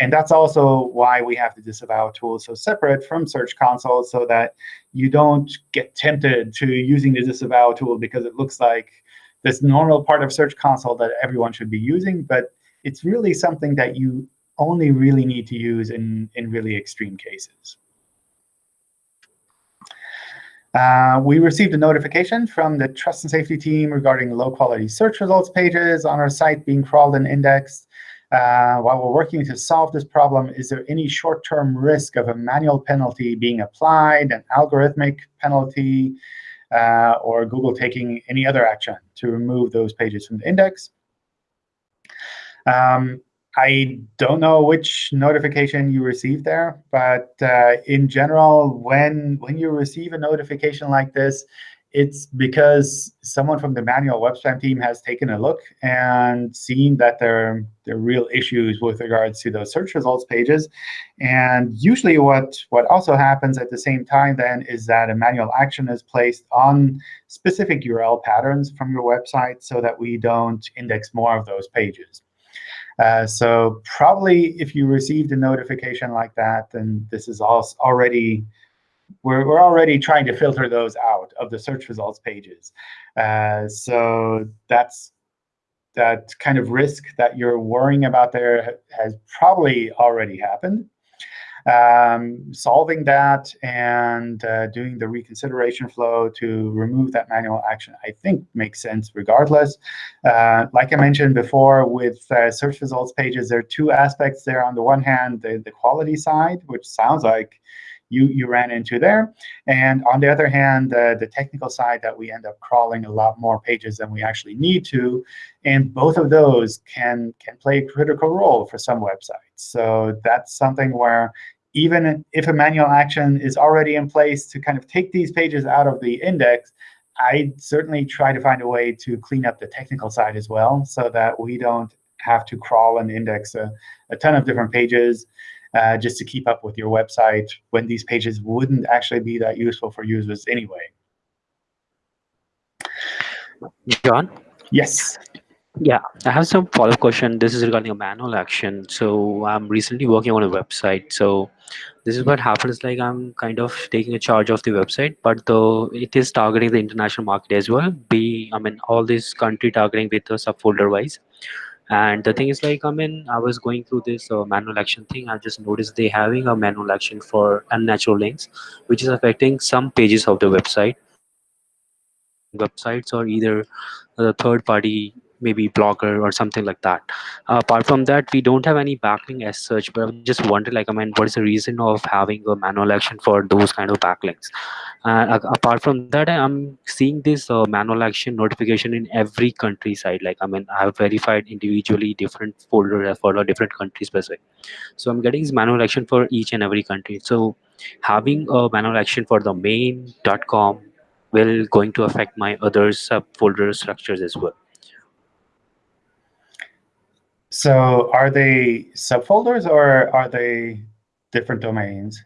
And that's also why we have the disavow tool so separate from Search Console so that you don't get tempted to using the disavow tool because it looks like this normal part of Search Console that everyone should be using, but it's really something that you only really need to use in, in really extreme cases. Uh, we received a notification from the trust and safety team regarding low-quality search results pages on our site being crawled and indexed. Uh, while we're working to solve this problem, is there any short-term risk of a manual penalty being applied, an algorithmic penalty, uh, or Google taking any other action to remove those pages from the index. Um, I don't know which notification you received there, but uh, in general, when when you receive a notification like this, it's because someone from the manual web team has taken a look and seen that there, there are real issues with regards to those search results pages. And usually what, what also happens at the same time then is that a manual action is placed on specific URL patterns from your website so that we don't index more of those pages. Uh, so probably if you received a notification like that, then this is already we're, we're already trying to filter those out of the search results pages. Uh, so that's that kind of risk that you're worrying about there has probably already happened. um, solving that and uh, doing the reconsideration flow to remove that manual action, I think makes sense regardless. Uh, like I mentioned before, with uh, search results pages, there are two aspects there. On the one hand, the, the quality side, which sounds like you, you ran into there. And on the other hand, uh, the technical side that we end up crawling a lot more pages than we actually need to. And both of those can, can play a critical role for some websites. So that's something where even if a manual action is already in place to kind of take these pages out of the index, I certainly try to find a way to clean up the technical side as well so that we don't have to crawl and index a, a ton of different pages uh, just to keep up with your website when these pages wouldn't actually be that useful for users anyway. John? Yes. Yeah, I have some follow-up question. This is regarding a manual action. So I'm recently working on a website. So this is what happens like I'm kind of taking a charge of the website, but though it is targeting the international market as well. Be I mean all this country targeting with the subfolder wise. And the thing is like, I mean, I was going through this uh, manual action thing. I just noticed they having a manual action for unnatural links, which is affecting some pages of the website. Websites or either the third party maybe blogger or something like that. Uh, apart from that, we don't have any backlink as such, but I'm just wondering like, I mean, what is the reason of having a manual action for those kind of backlinks? Uh, apart from that, I'm seeing this uh, manual action notification in every country side. Like, I mean, I have verified individually different folders for different country specific. So I'm getting this manual action for each and every country. So having a manual action for the main.com will going to affect my other subfolder structures as well. So are they subfolders or are they different domains?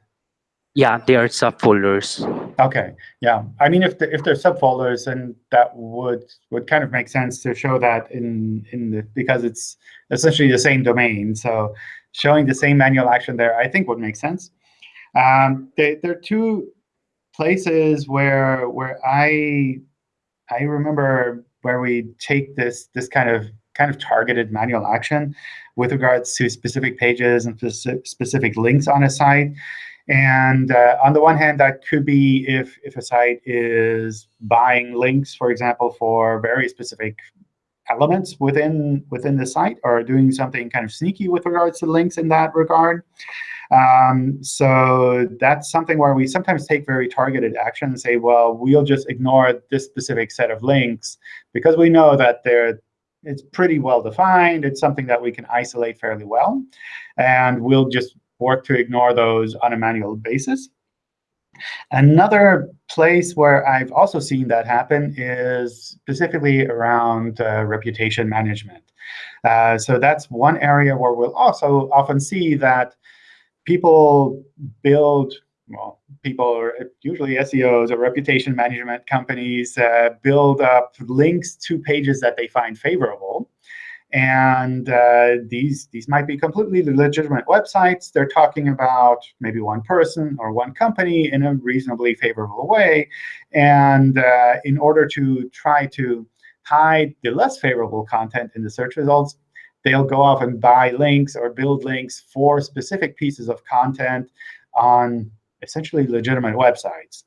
Yeah, they are subfolders. Okay, yeah. I mean, if the, if they're subfolders, then that would would kind of make sense to show that in in the because it's essentially the same domain. So showing the same manual action there, I think would make sense. Um, they, there are two places where where I I remember where we take this this kind of kind of targeted manual action with regards to specific pages and specific links on a site. And uh, on the one hand, that could be if, if a site is buying links, for example, for very specific elements within within the site or doing something kind of sneaky with regards to links in that regard. Um, so that's something where we sometimes take very targeted action and say, well, we'll just ignore this specific set of links because we know that they're it's pretty well defined. It's something that we can isolate fairly well. And we'll just work to ignore those on a manual basis. Another place where I've also seen that happen is specifically around uh, reputation management. Uh, so that's one area where we'll also often see that people build well, people are usually SEOs or reputation management companies uh, build up links to pages that they find favorable. And uh, these, these might be completely legitimate websites. They're talking about maybe one person or one company in a reasonably favorable way. And uh, in order to try to hide the less favorable content in the search results, they'll go off and buy links or build links for specific pieces of content on essentially legitimate websites.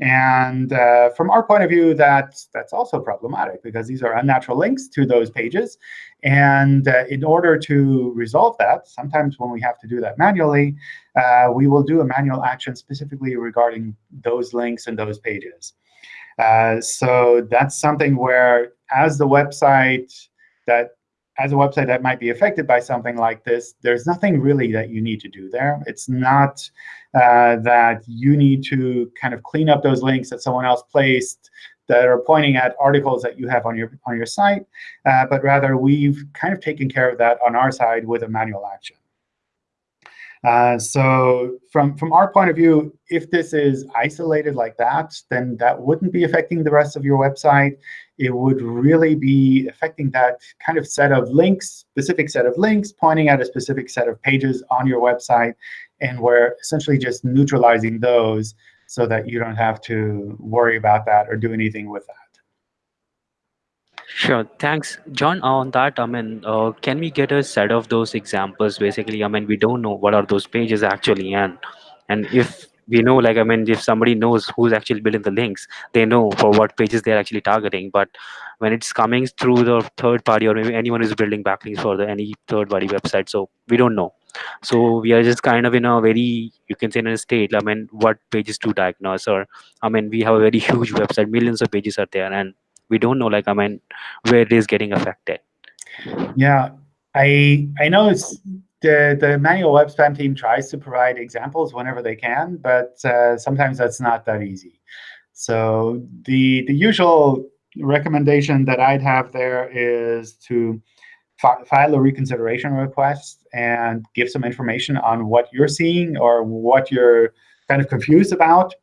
And uh, from our point of view, that's, that's also problematic because these are unnatural links to those pages. And uh, in order to resolve that, sometimes when we have to do that manually, uh, we will do a manual action specifically regarding those links and those pages. Uh, so that's something where as the website that as a website that might be affected by something like this, there's nothing really that you need to do there. It's not uh, that you need to kind of clean up those links that someone else placed that are pointing at articles that you have on your on your site, uh, but rather we've kind of taken care of that on our side with a manual action. Uh, so from, from our point of view, if this is isolated like that, then that wouldn't be affecting the rest of your website. It would really be affecting that kind of set of links, specific set of links, pointing at a specific set of pages on your website. And we're essentially just neutralizing those so that you don't have to worry about that or do anything with that. Sure. Thanks, John. On that, I mean, uh, can we get a set of those examples? Basically, I mean, we don't know what are those pages actually, and and if we know, like, I mean, if somebody knows who's actually building the links, they know for what pages they're actually targeting. But when it's coming through the third party, or maybe anyone who's building backlinks for the any third party website, so we don't know. So we are just kind of in a very, you can say, in a state. I mean, what pages to diagnose, or I mean, we have a very huge website, millions of pages are there, and we don't know like i mean where it is getting affected Yeah, I I know it's the the manual web spam team tries to provide examples whenever they can, but uh, sometimes that's not that easy. So the the usual recommendation that I'd have there is to fi file a reconsideration request and give some information on what you're seeing or what you're kind of confused about.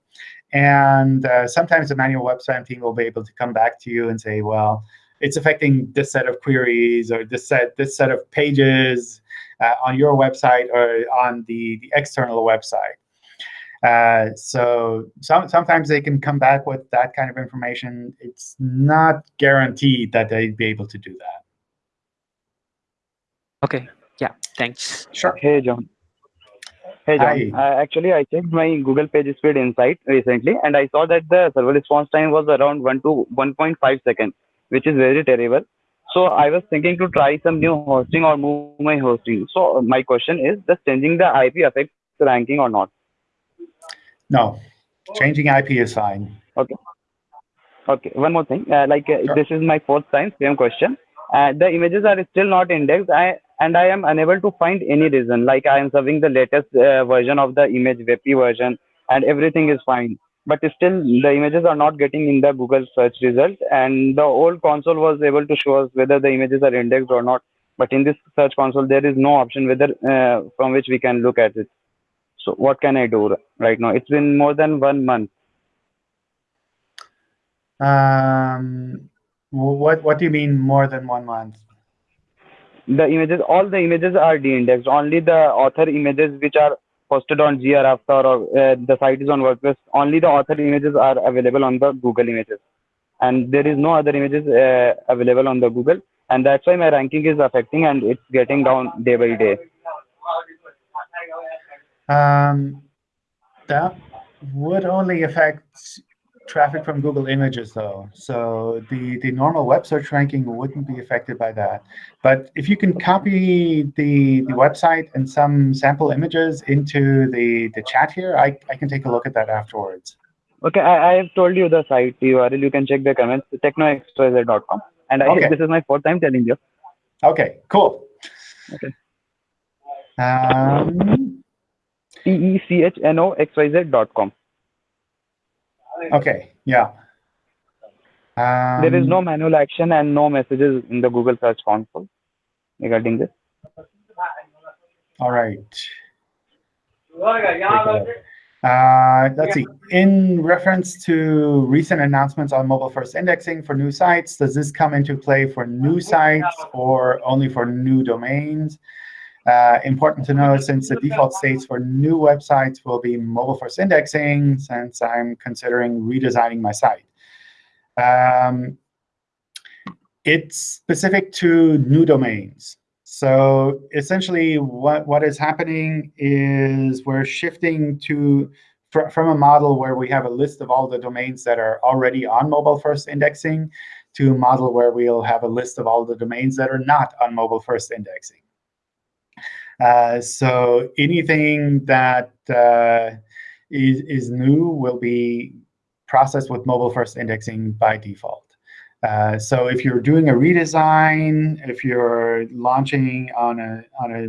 And uh, sometimes the manual web spam team will be able to come back to you and say, well, it's affecting this set of queries or this set this set of pages uh, on your website or on the, the external website. Uh, so some, sometimes they can come back with that kind of information. It's not guaranteed that they'd be able to do that. okay yeah thanks Sure. Hey, John. Hey, John. Uh, actually, I checked my Google Page Speed Insight recently, and I saw that the server response time was around 1 to 1.5 seconds, which is very terrible. So I was thinking to try some new hosting or move my hosting. So my question is, does changing the IP affect the ranking or not? No, changing IP is fine. Okay, one more thing. Uh, like uh, Sure. this is my fourth time, same question. Uh, the images are still not indexed, I, and I am unable to find any reason. Like I am serving the latest uh, version of the image, WebP version, and everything is fine. But still, the images are not getting in the Google search result, and the old console was able to show us whether the images are indexed or not. But in this search console, there is no option whether uh, from which we can look at it. So what can I do right now? It's been more than one month. Um, what what do you mean more than one month? The images all the images are de-indexed. Only the author images which are posted on Gravatar or uh, the site is on wordpress. Only the author images are available on the google images. And there is no other images uh, available on the google. And that's why my ranking is affecting and it's getting down day by day. Um, that would only affect traffic from Google Images, though. So the, the normal web search ranking wouldn't be affected by that. But if you can copy the, the website and some sample images into the, the chat here, I, I can take a look at that afterwards. okay i, I have told you the site url you can check the comments technoxyz.com and I, Okay. this is my fourth time telling you OK, cool. Okay. Um, t e c h n o x y z.com OK, yeah. Um, there is no manual action and no messages in the google search console regarding this All right. Take a look. Uh, let's see. In reference to recent announcements on mobile first indexing for new sites, does this come into play for new sites or only for new domains? Uh, important to know since the default states for new websites will be mobile first indexing since I'm considering redesigning my site. Um, it's specific to new domains. So essentially, what, what is happening is we're shifting to fr from a model where we have a list of all the domains that are already on mobile first indexing to a model where we'll have a list of all the domains that are not on mobile first indexing. Uh, so anything that uh, is is new will be processed with mobile first indexing by default. Uh, so if you're doing a redesign, if you're launching on a on a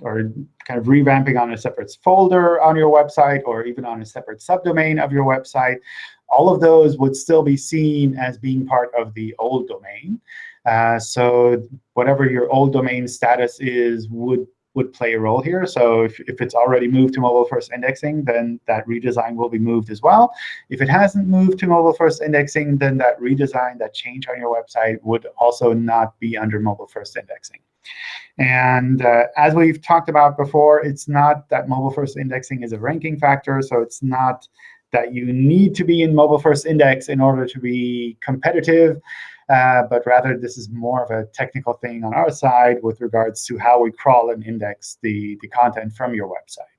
or kind of revamping on a separate folder on your website, or even on a separate subdomain of your website, all of those would still be seen as being part of the old domain. Uh, so whatever your old domain status is would would play a role here. So if, if it's already moved to mobile first indexing, then that redesign will be moved as well. If it hasn't moved to mobile first indexing, then that redesign, that change on your website would also not be under mobile first indexing. And uh, as we've talked about before, it's not that mobile first indexing is a ranking factor. So it's not that you need to be in mobile first index in order to be competitive. Uh, but rather this is more of a technical thing on our side with regards to how we crawl and index the, the content from your website.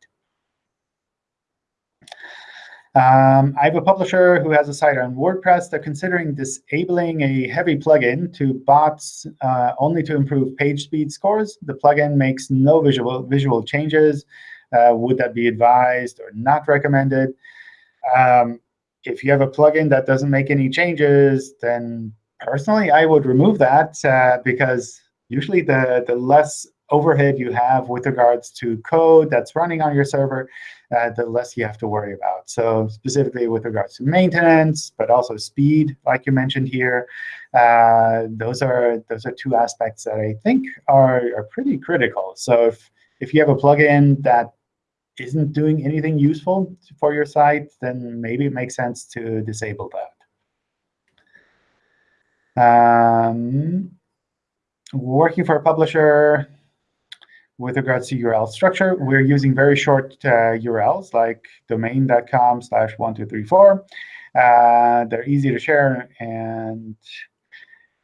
Um, I have a publisher who has a site on WordPress. They're considering disabling a heavy plugin to bots uh, only to improve page speed scores. The plugin makes no visual, visual changes. Uh, would that be advised or not recommended? Um, if you have a plugin that doesn't make any changes, then personally, I would remove that uh, because usually the, the less overhead you have with regards to code that's running on your server, uh, the less you have to worry about. So specifically with regards to maintenance, but also speed, like you mentioned here, uh, those are those are two aspects that I think are, are pretty critical. So if, if you have a plugin that isn't doing anything useful for your site, then maybe it makes sense to disable that. Um, working for a publisher, with regards to URL structure, we're using very short uh, URLs like domain.com slash 1234. Uh, they're easy to share, and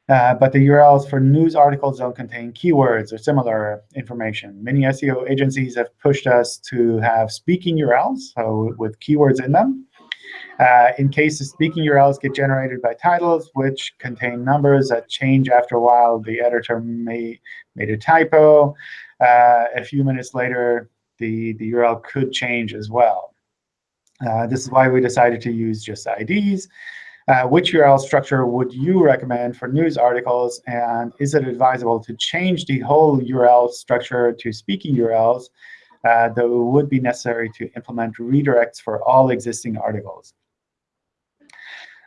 uh, but the URLs for news articles don't contain keywords or similar information. Many SEO agencies have pushed us to have speaking URLs, so with keywords in them. Uh, in case the speaking URLs get generated by titles, which contain numbers that change after a while, the editor may made a typo uh, a few minutes later, the, the URL could change as well. Uh, this is why we decided to use just IDs. Uh, which URL structure would you recommend for news articles? And is it advisable to change the whole URL structure to speaking URLs, uh, though it would be necessary to implement redirects for all existing articles?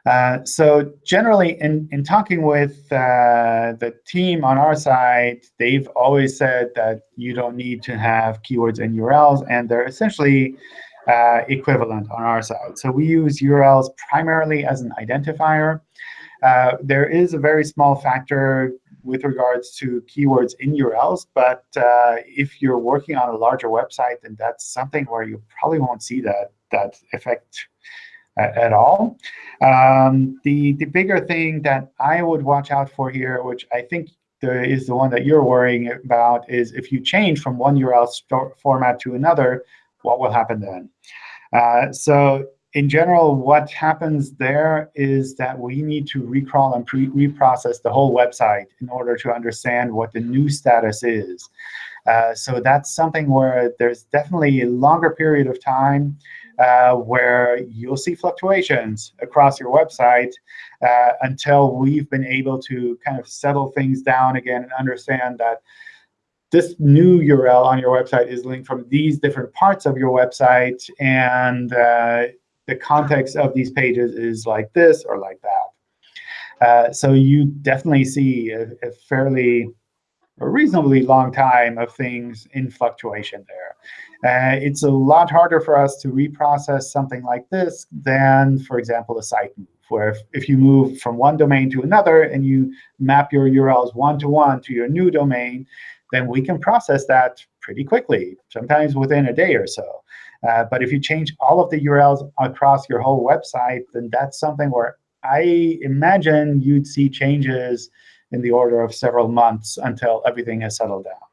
Uh, so generally, in, in talking with uh, the team on our side, they've always said that you don't need to have keywords and URLs, and they're essentially uh, equivalent on our side. So we use URLs primarily as an identifier. Uh, there is a very small factor with regards to keywords in URLs, but uh, if you're working on a larger website, then that's something where you probably won't see that, that effect at all. Um, the, the bigger thing that I would watch out for here, which I think the, is the one that you're worrying about, is if you change from one URL format to another, what will happen then? Uh, so in general, what happens there is that we need to recrawl and reprocess the whole website in order to understand what the new status is. Uh, so that's something where there's definitely a longer period of time uh, where you'll see fluctuations across your website uh, until we've been able to kind of settle things down again and understand that this new URL on your website is linked from these different parts of your website, and uh, the context of these pages is like this or like that. Uh, so you definitely see a, a fairly a reasonably long time of things in fluctuation there. Uh, it's a lot harder for us to reprocess something like this than, for example, a site move, where if, if you move from one domain to another and you map your URLs one-to-one -to, -one to your new domain, then we can process that pretty quickly, sometimes within a day or so. Uh, but if you change all of the URLs across your whole website, then that's something where I imagine you'd see changes in the order of several months until everything has settled down.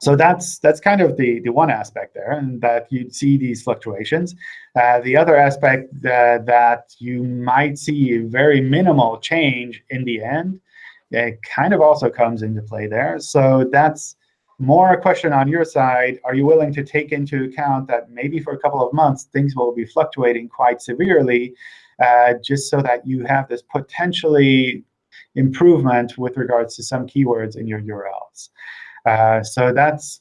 So that's that's kind of the, the one aspect there, and that you'd see these fluctuations. Uh, the other aspect that, that you might see very minimal change in the end, it kind of also comes into play there. So that's more a question on your side. Are you willing to take into account that maybe for a couple of months, things will be fluctuating quite severely, uh, just so that you have this potentially improvement with regards to some keywords in your URLs. Uh, so that's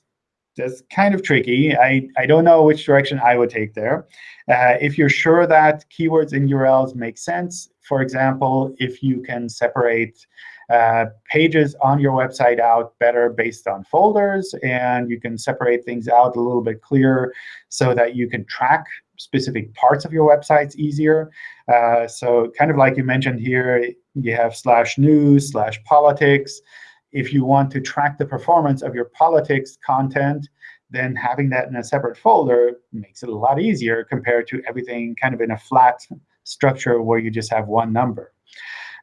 that's kind of tricky. I, I don't know which direction I would take there. Uh, if you're sure that keywords in URLs make sense, for example, if you can separate uh, pages on your website out better based on folders, and you can separate things out a little bit clearer so that you can track specific parts of your websites easier. Uh, so kind of like you mentioned here, you have slash news, slash politics. If you want to track the performance of your politics content, then having that in a separate folder makes it a lot easier compared to everything kind of in a flat structure where you just have one number.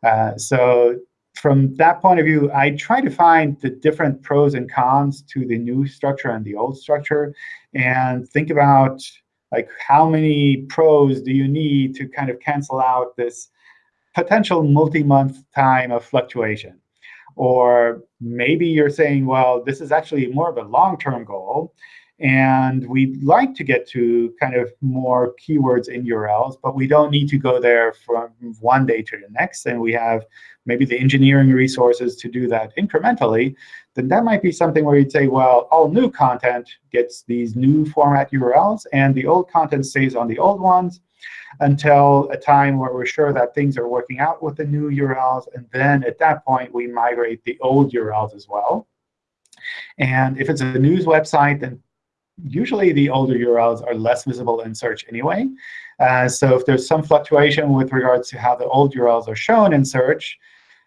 Uh, so from that point of view, I try to find the different pros and cons to the new structure and the old structure, and think about like how many pros do you need to kind of cancel out this potential multi-month time of fluctuation. Or maybe you're saying, well, this is actually more of a long-term goal. And we'd like to get to kind of more keywords in URLs, but we don't need to go there from one day to the next. And we have maybe the engineering resources to do that incrementally. Then that might be something where you'd say, well, all new content gets these new format URLs, and the old content stays on the old ones until a time where we're sure that things are working out with the new URLs. And then at that point, we migrate the old URLs as well. And if it's a news website, then usually the older URLs are less visible in search anyway. Uh, so if there's some fluctuation with regards to how the old URLs are shown in search,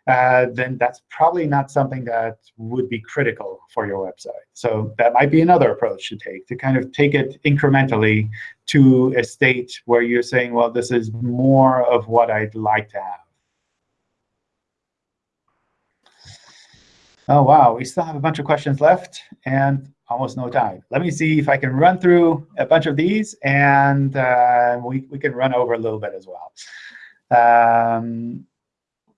uh, then that's probably not something that would be critical for your website. So that might be another approach to take, to kind of take it incrementally to a state where you're saying, well, this is more of what I'd like to have. Oh, wow, we still have a bunch of questions left and almost no time. Let me see if I can run through a bunch of these, and uh, we, we can run over a little bit as well. Um,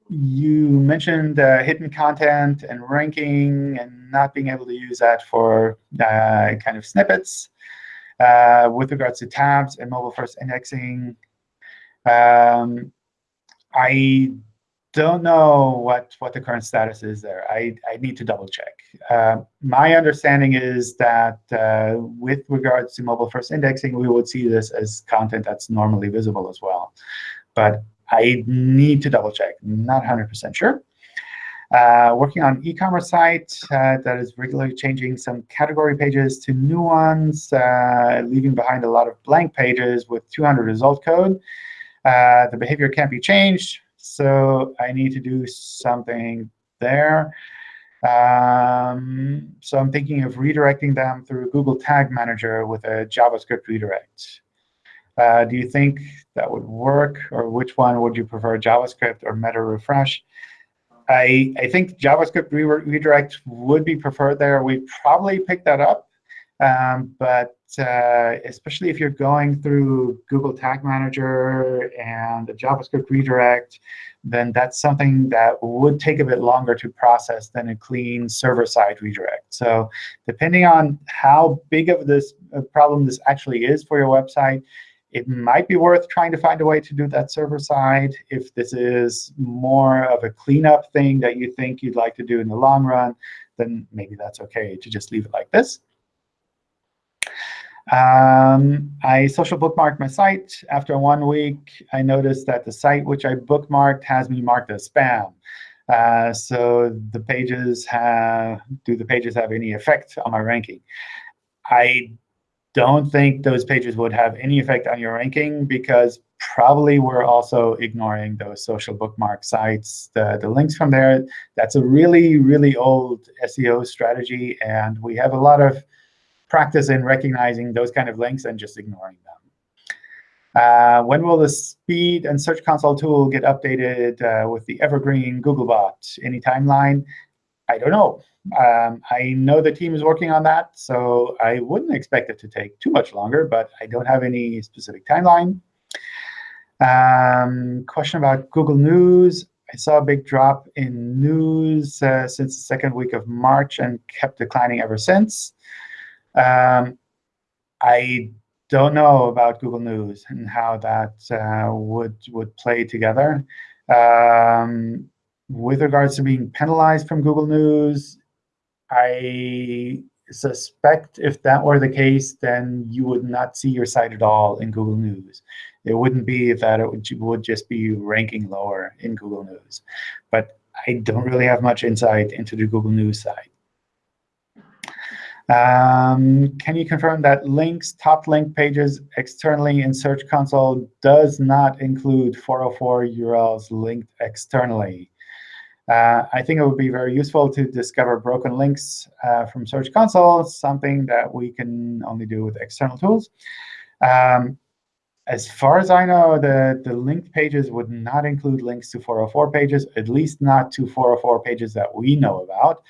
you mentioned uh, hidden content and ranking and not being able to use that for uh, kind of snippets. Uh, with regards to tabs and mobile-first indexing, um, I don't know what, what the current status is there. I, I need to double check. Uh, my understanding is that uh, with regards to mobile first indexing, we would see this as content that's normally visible as well. But I need to double check. Not 100% sure. Uh, working on e-commerce site uh, that is regularly changing some category pages to new ones, uh, leaving behind a lot of blank pages with 200 result code. Uh, the behavior can't be changed, so I need to do something there. Um, so I'm thinking of redirecting them through Google Tag Manager with a JavaScript redirect. Uh, do you think that would work? Or which one would you prefer, JavaScript or meta refresh? I, I think JavaScript re redirect would be preferred there. We'd probably pick that up. Um, but uh, especially if you're going through Google Tag Manager and a JavaScript redirect, then that's something that would take a bit longer to process than a clean server-side redirect. So depending on how big of this problem this actually is for your website, it might be worth trying to find a way to do that server side. If this is more of a cleanup thing that you think you'd like to do in the long run, then maybe that's OK to just leave it like this. Um, I social bookmarked my site. After one week, I noticed that the site which I bookmarked has me marked as spam. Uh, so the pages have, do the pages have any effect on my ranking? I don't think those pages would have any effect on your ranking because probably we're also ignoring those social bookmark sites, the, the links from there. That's a really, really old SEO strategy, and we have a lot of practice in recognizing those kind of links and just ignoring them. Uh, when will the speed and Search Console tool get updated uh, with the evergreen Googlebot? Any timeline? I don't know. Um, I know the team is working on that, so I wouldn't expect it to take too much longer, but I don't have any specific timeline. Um, question about Google News. I saw a big drop in news uh, since the second week of March and kept declining ever since. Um, I don't know about Google News and how that uh, would would play together. Um, with regards to being penalized from Google News, I suspect if that were the case, then you would not see your site at all in Google News. It wouldn't be that it would, just be ranking lower in Google News. But I don't really have much insight into the Google News side. Um, can you confirm that links, top link pages externally in Search Console does not include 404 URLs linked externally? Uh, I think it would be very useful to discover broken links uh, from Search Console, something that we can only do with external tools. Um, as far as I know, the, the linked pages would not include links to 404 pages, at least not to 404 pages that we know about.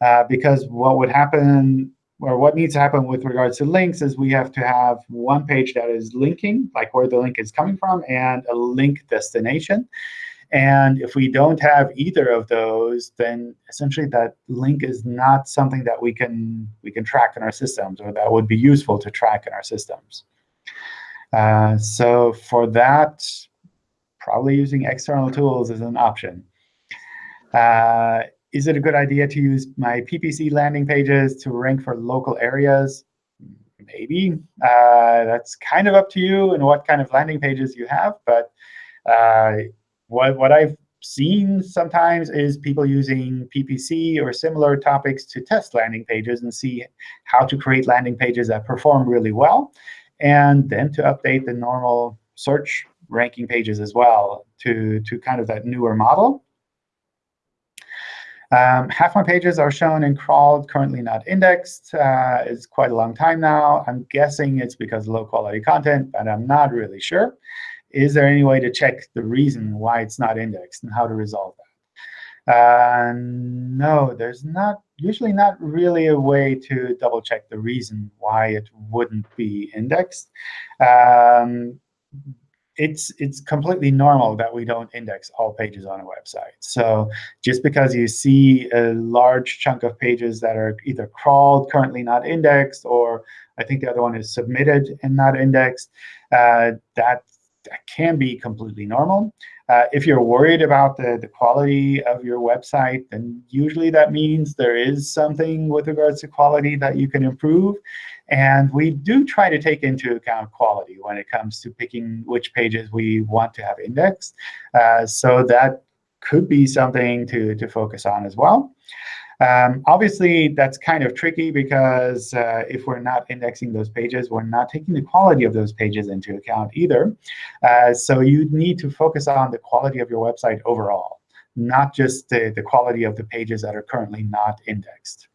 Uh, because what would happen, or what needs to happen with regards to links, is we have to have one page that is linking, like where the link is coming from, and a link destination. And if we don't have either of those, then essentially that link is not something that we can we can track in our systems, or that would be useful to track in our systems. Uh, so for that, probably using external tools is an option. Uh, is it a good idea to use my PPC landing pages to rank for local areas? Maybe. Uh, that's kind of up to you and what kind of landing pages you have. But uh, what, what I've seen sometimes is people using PPC or similar topics to test landing pages and see how to create landing pages that perform really well and then to update the normal search ranking pages as well to, to kind of that newer model. Um, half my pages are shown in crawled, currently not indexed. Uh, it's quite a long time now. I'm guessing it's because of low quality content, but I'm not really sure. Is there any way to check the reason why it's not indexed and how to resolve that? Uh, no, there's not usually not really a way to double check the reason why it wouldn't be indexed. Um, it's it's completely normal that we don't index all pages on a website. So just because you see a large chunk of pages that are either crawled, currently not indexed, or I think the other one is submitted and not indexed, uh, that, that can be completely normal. Uh, if you're worried about the, the quality of your website, then usually that means there is something with regards to quality that you can improve. And we do try to take into account quality when it comes to picking which pages we want to have indexed. Uh, so that could be something to, to focus on as well. Um, obviously, that's kind of tricky because uh, if we're not indexing those pages, we're not taking the quality of those pages into account either. Uh, so you need to focus on the quality of your website overall, not just the, the quality of the pages that are currently not indexed.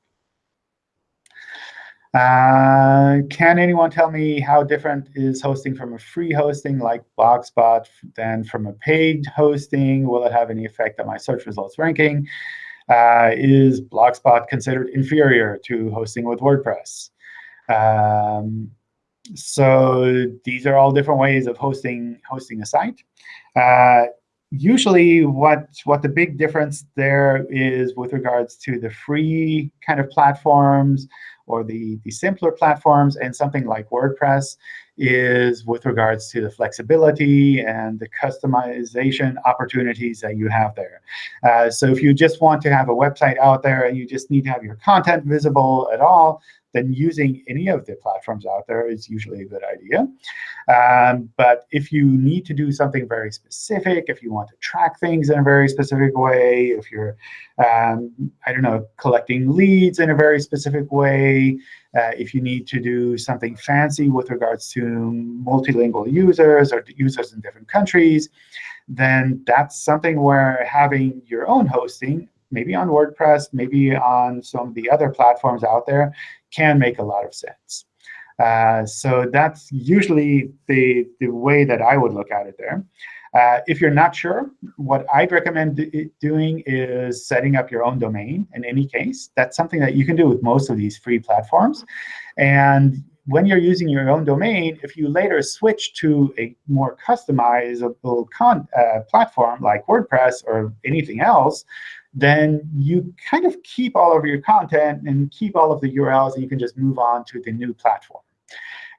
Uh, can anyone tell me how different is hosting from a free hosting like Blogspot than from a paid hosting? Will it have any effect on my search results ranking? Uh, is Blogspot considered inferior to hosting with WordPress? Um, so these are all different ways of hosting hosting a site. Uh, usually, what what the big difference there is with regards to the free kind of platforms or the, the simpler platforms and something like WordPress is with regards to the flexibility and the customization opportunities that you have there. Uh, so if you just want to have a website out there and you just need to have your content visible at all, then using any of the platforms out there is usually a good idea. Um, but if you need to do something very specific, if you want to track things in a very specific way, if you're, um, I don't know, collecting leads in a very specific way, uh, if you need to do something fancy with regards to multilingual users or users in different countries, then that's something where having your own hosting maybe on WordPress, maybe on some of the other platforms out there, can make a lot of sense. Uh, so that's usually the, the way that I would look at it there. Uh, if you're not sure, what I'd recommend doing is setting up your own domain in any case. That's something that you can do with most of these free platforms. And when you're using your own domain, if you later switch to a more customizable uh, platform like WordPress or anything else, then you kind of keep all of your content and keep all of the URLs, and you can just move on to the new platform.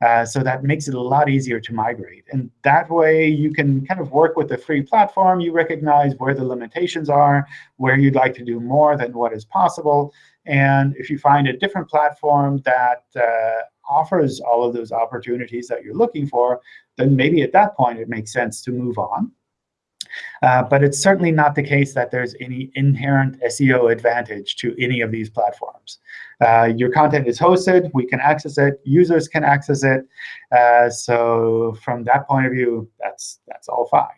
Uh, so that makes it a lot easier to migrate. And that way, you can kind of work with the free platform. You recognize where the limitations are, where you'd like to do more than what is possible. And if you find a different platform that uh, offers all of those opportunities that you're looking for, then maybe at that point it makes sense to move on. Uh, but it's certainly not the case that there's any inherent SEO advantage to any of these platforms. Uh, your content is hosted. We can access it. Users can access it. Uh, so from that point of view, that's, that's all fine.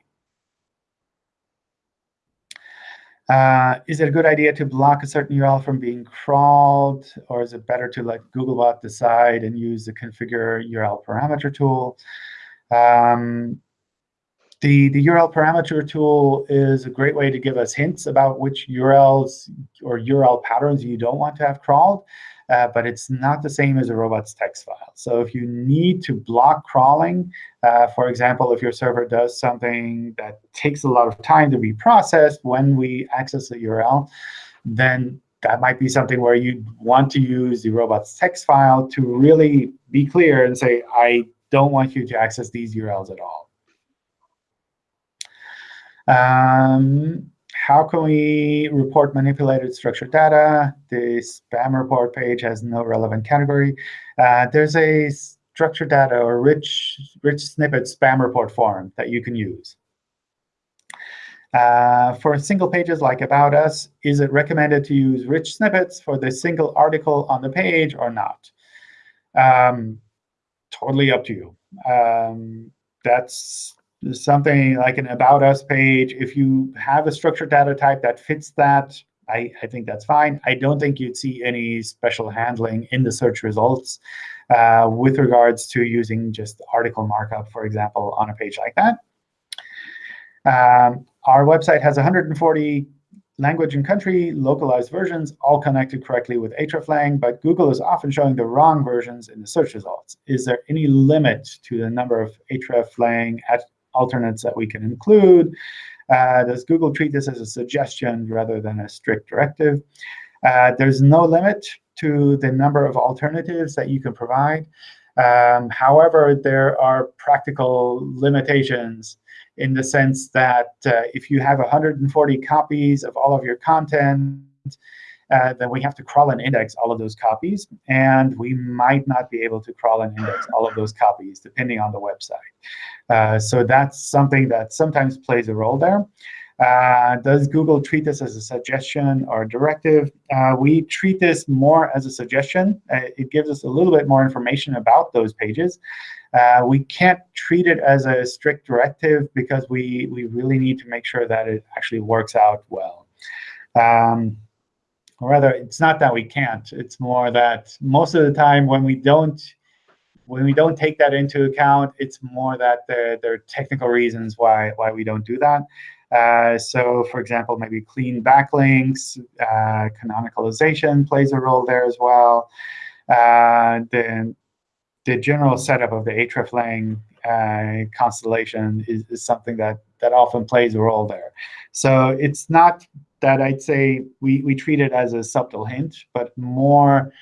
Uh, is it a good idea to block a certain URL from being crawled, or is it better to let Googlebot decide and use the configure URL parameter tool? Um, the, the URL parameter tool is a great way to give us hints about which URLs or URL patterns you don't want to have crawled. Uh, but it's not the same as a robots text file. So if you need to block crawling, uh, for example, if your server does something that takes a lot of time to be processed when we access the URL, then that might be something where you want to use the robots text file to really be clear and say, I don't want you to access these URLs at all. Um, how can we report manipulated structured data? The spam report page has no relevant category. Uh, there's a structured data or rich, rich snippet spam report form that you can use. Uh, for single pages like About Us, is it recommended to use rich snippets for the single article on the page or not? Um, totally up to you. Um, that's something like an About Us page. If you have a structured data type that fits that, I, I think that's fine. I don't think you'd see any special handling in the search results uh, with regards to using just article markup, for example, on a page like that. Um, our website has 140 language and country localized versions, all connected correctly with hreflang, but Google is often showing the wrong versions in the search results. Is there any limit to the number of hreflang alternates that we can include? Uh, does Google treat this as a suggestion rather than a strict directive? Uh, there's no limit to the number of alternatives that you can provide. Um, however, there are practical limitations in the sense that uh, if you have 140 copies of all of your content, uh, then we have to crawl and index all of those copies. And we might not be able to crawl and index all of those copies, depending on the website. Uh, so that's something that sometimes plays a role there. Uh, does Google treat this as a suggestion or a directive? Uh, we treat this more as a suggestion. Uh, it gives us a little bit more information about those pages. Uh, we can't treat it as a strict directive because we, we really need to make sure that it actually works out well. Um, or rather, it's not that we can't. It's more that most of the time when we don't when we don't take that into account, it's more that there, there are technical reasons why why we don't do that. Uh, so, for example, maybe clean backlinks, uh, canonicalization plays a role there as well. Uh, the the general setup of the hreflang uh, constellation is, is something that that often plays a role there. So it's not that I'd say we, we treat it as a subtle hint, but more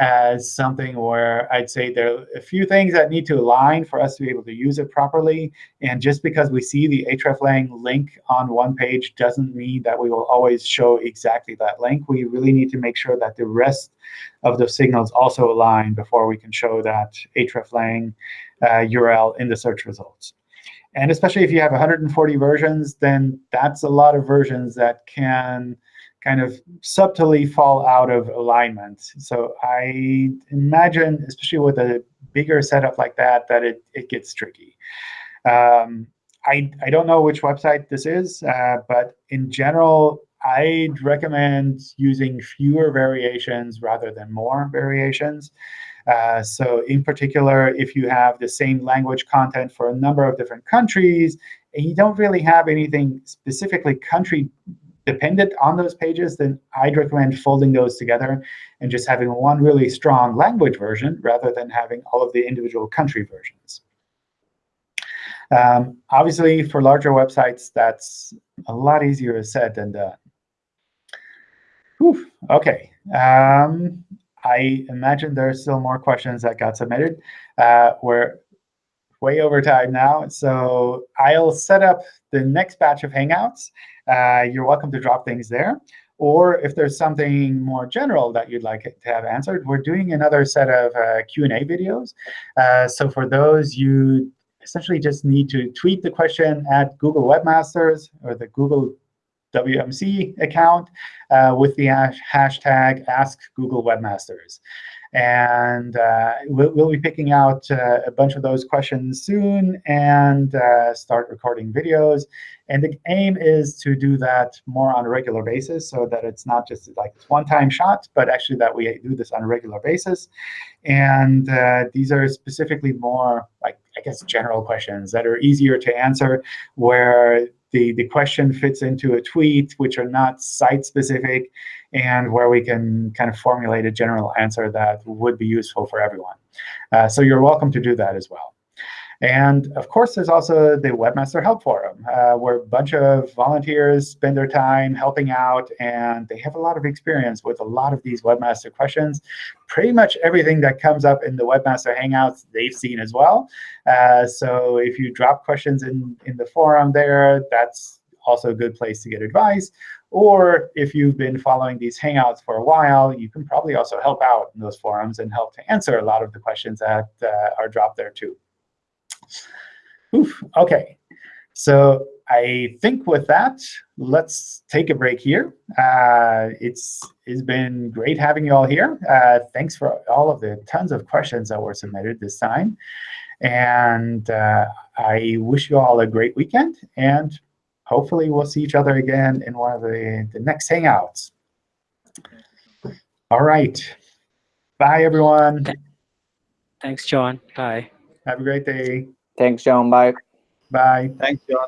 as something where I'd say there are a few things that need to align for us to be able to use it properly. And just because we see the hreflang link on one page doesn't mean that we will always show exactly that link. We really need to make sure that the rest of the signals also align before we can show that hreflang uh, URL in the search results. And especially if you have 140 versions, then that's a lot of versions that can kind of subtly fall out of alignment. So I imagine, especially with a bigger setup like that, that it, it gets tricky. Um, I, I don't know which website this is, uh, but in general, I'd recommend using fewer variations rather than more variations. Uh, so in particular, if you have the same language content for a number of different countries, and you don't really have anything specifically country dependent on those pages, then I'd recommend folding those together and just having one really strong language version rather than having all of the individual country versions. Um, obviously, for larger websites, that's a lot easier said than done. Whew, OK. Um, I imagine there are still more questions that got submitted. Uh, we're way over time now, so I'll set up the next batch of Hangouts. Uh, you're welcome to drop things there. Or if there's something more general that you'd like to have answered, we're doing another set of uh, Q&A videos. Uh, so for those, you essentially just need to tweet the question at Google Webmasters or the Google WMC account uh, with the hashtag Ask Google Webmasters. And uh, we'll, we'll, be picking out uh, a bunch of those questions soon and uh, start recording videos. And the aim is to do that more on a regular basis so that it's not just like this one-time shot, but actually that we do this on a regular basis. And uh, these are specifically more like, I guess, general questions that are easier to answer, where the, the question fits into a tweet, which are not site-specific, and where we can kind of formulate a general answer that would be useful for everyone. Uh, so you're welcome to do that as well. And of course, there's also the Webmaster Help Forum, uh, where a bunch of volunteers spend their time helping out, and they have a lot of experience with a lot of these Webmaster questions. Pretty much everything that comes up in the Webmaster Hangouts, they've seen as well. Uh, so if you drop questions in, in the forum there, that's also a good place to get advice. Or if you've been following these Hangouts for a while, you can probably also help out in those forums and help to answer a lot of the questions that uh, are dropped there too. Oof, OK. So I think with that, let's take a break here. Uh, it's it's been great having you all here. Uh, thanks for all of the tons of questions that were submitted this time. And uh, I wish you all a great weekend. And hopefully we'll see each other again in one of the, the next Hangouts. All right. Bye, everyone. Thanks, John. Bye. Have a great day. Thanks, John. Bye. Bye. Thanks, John.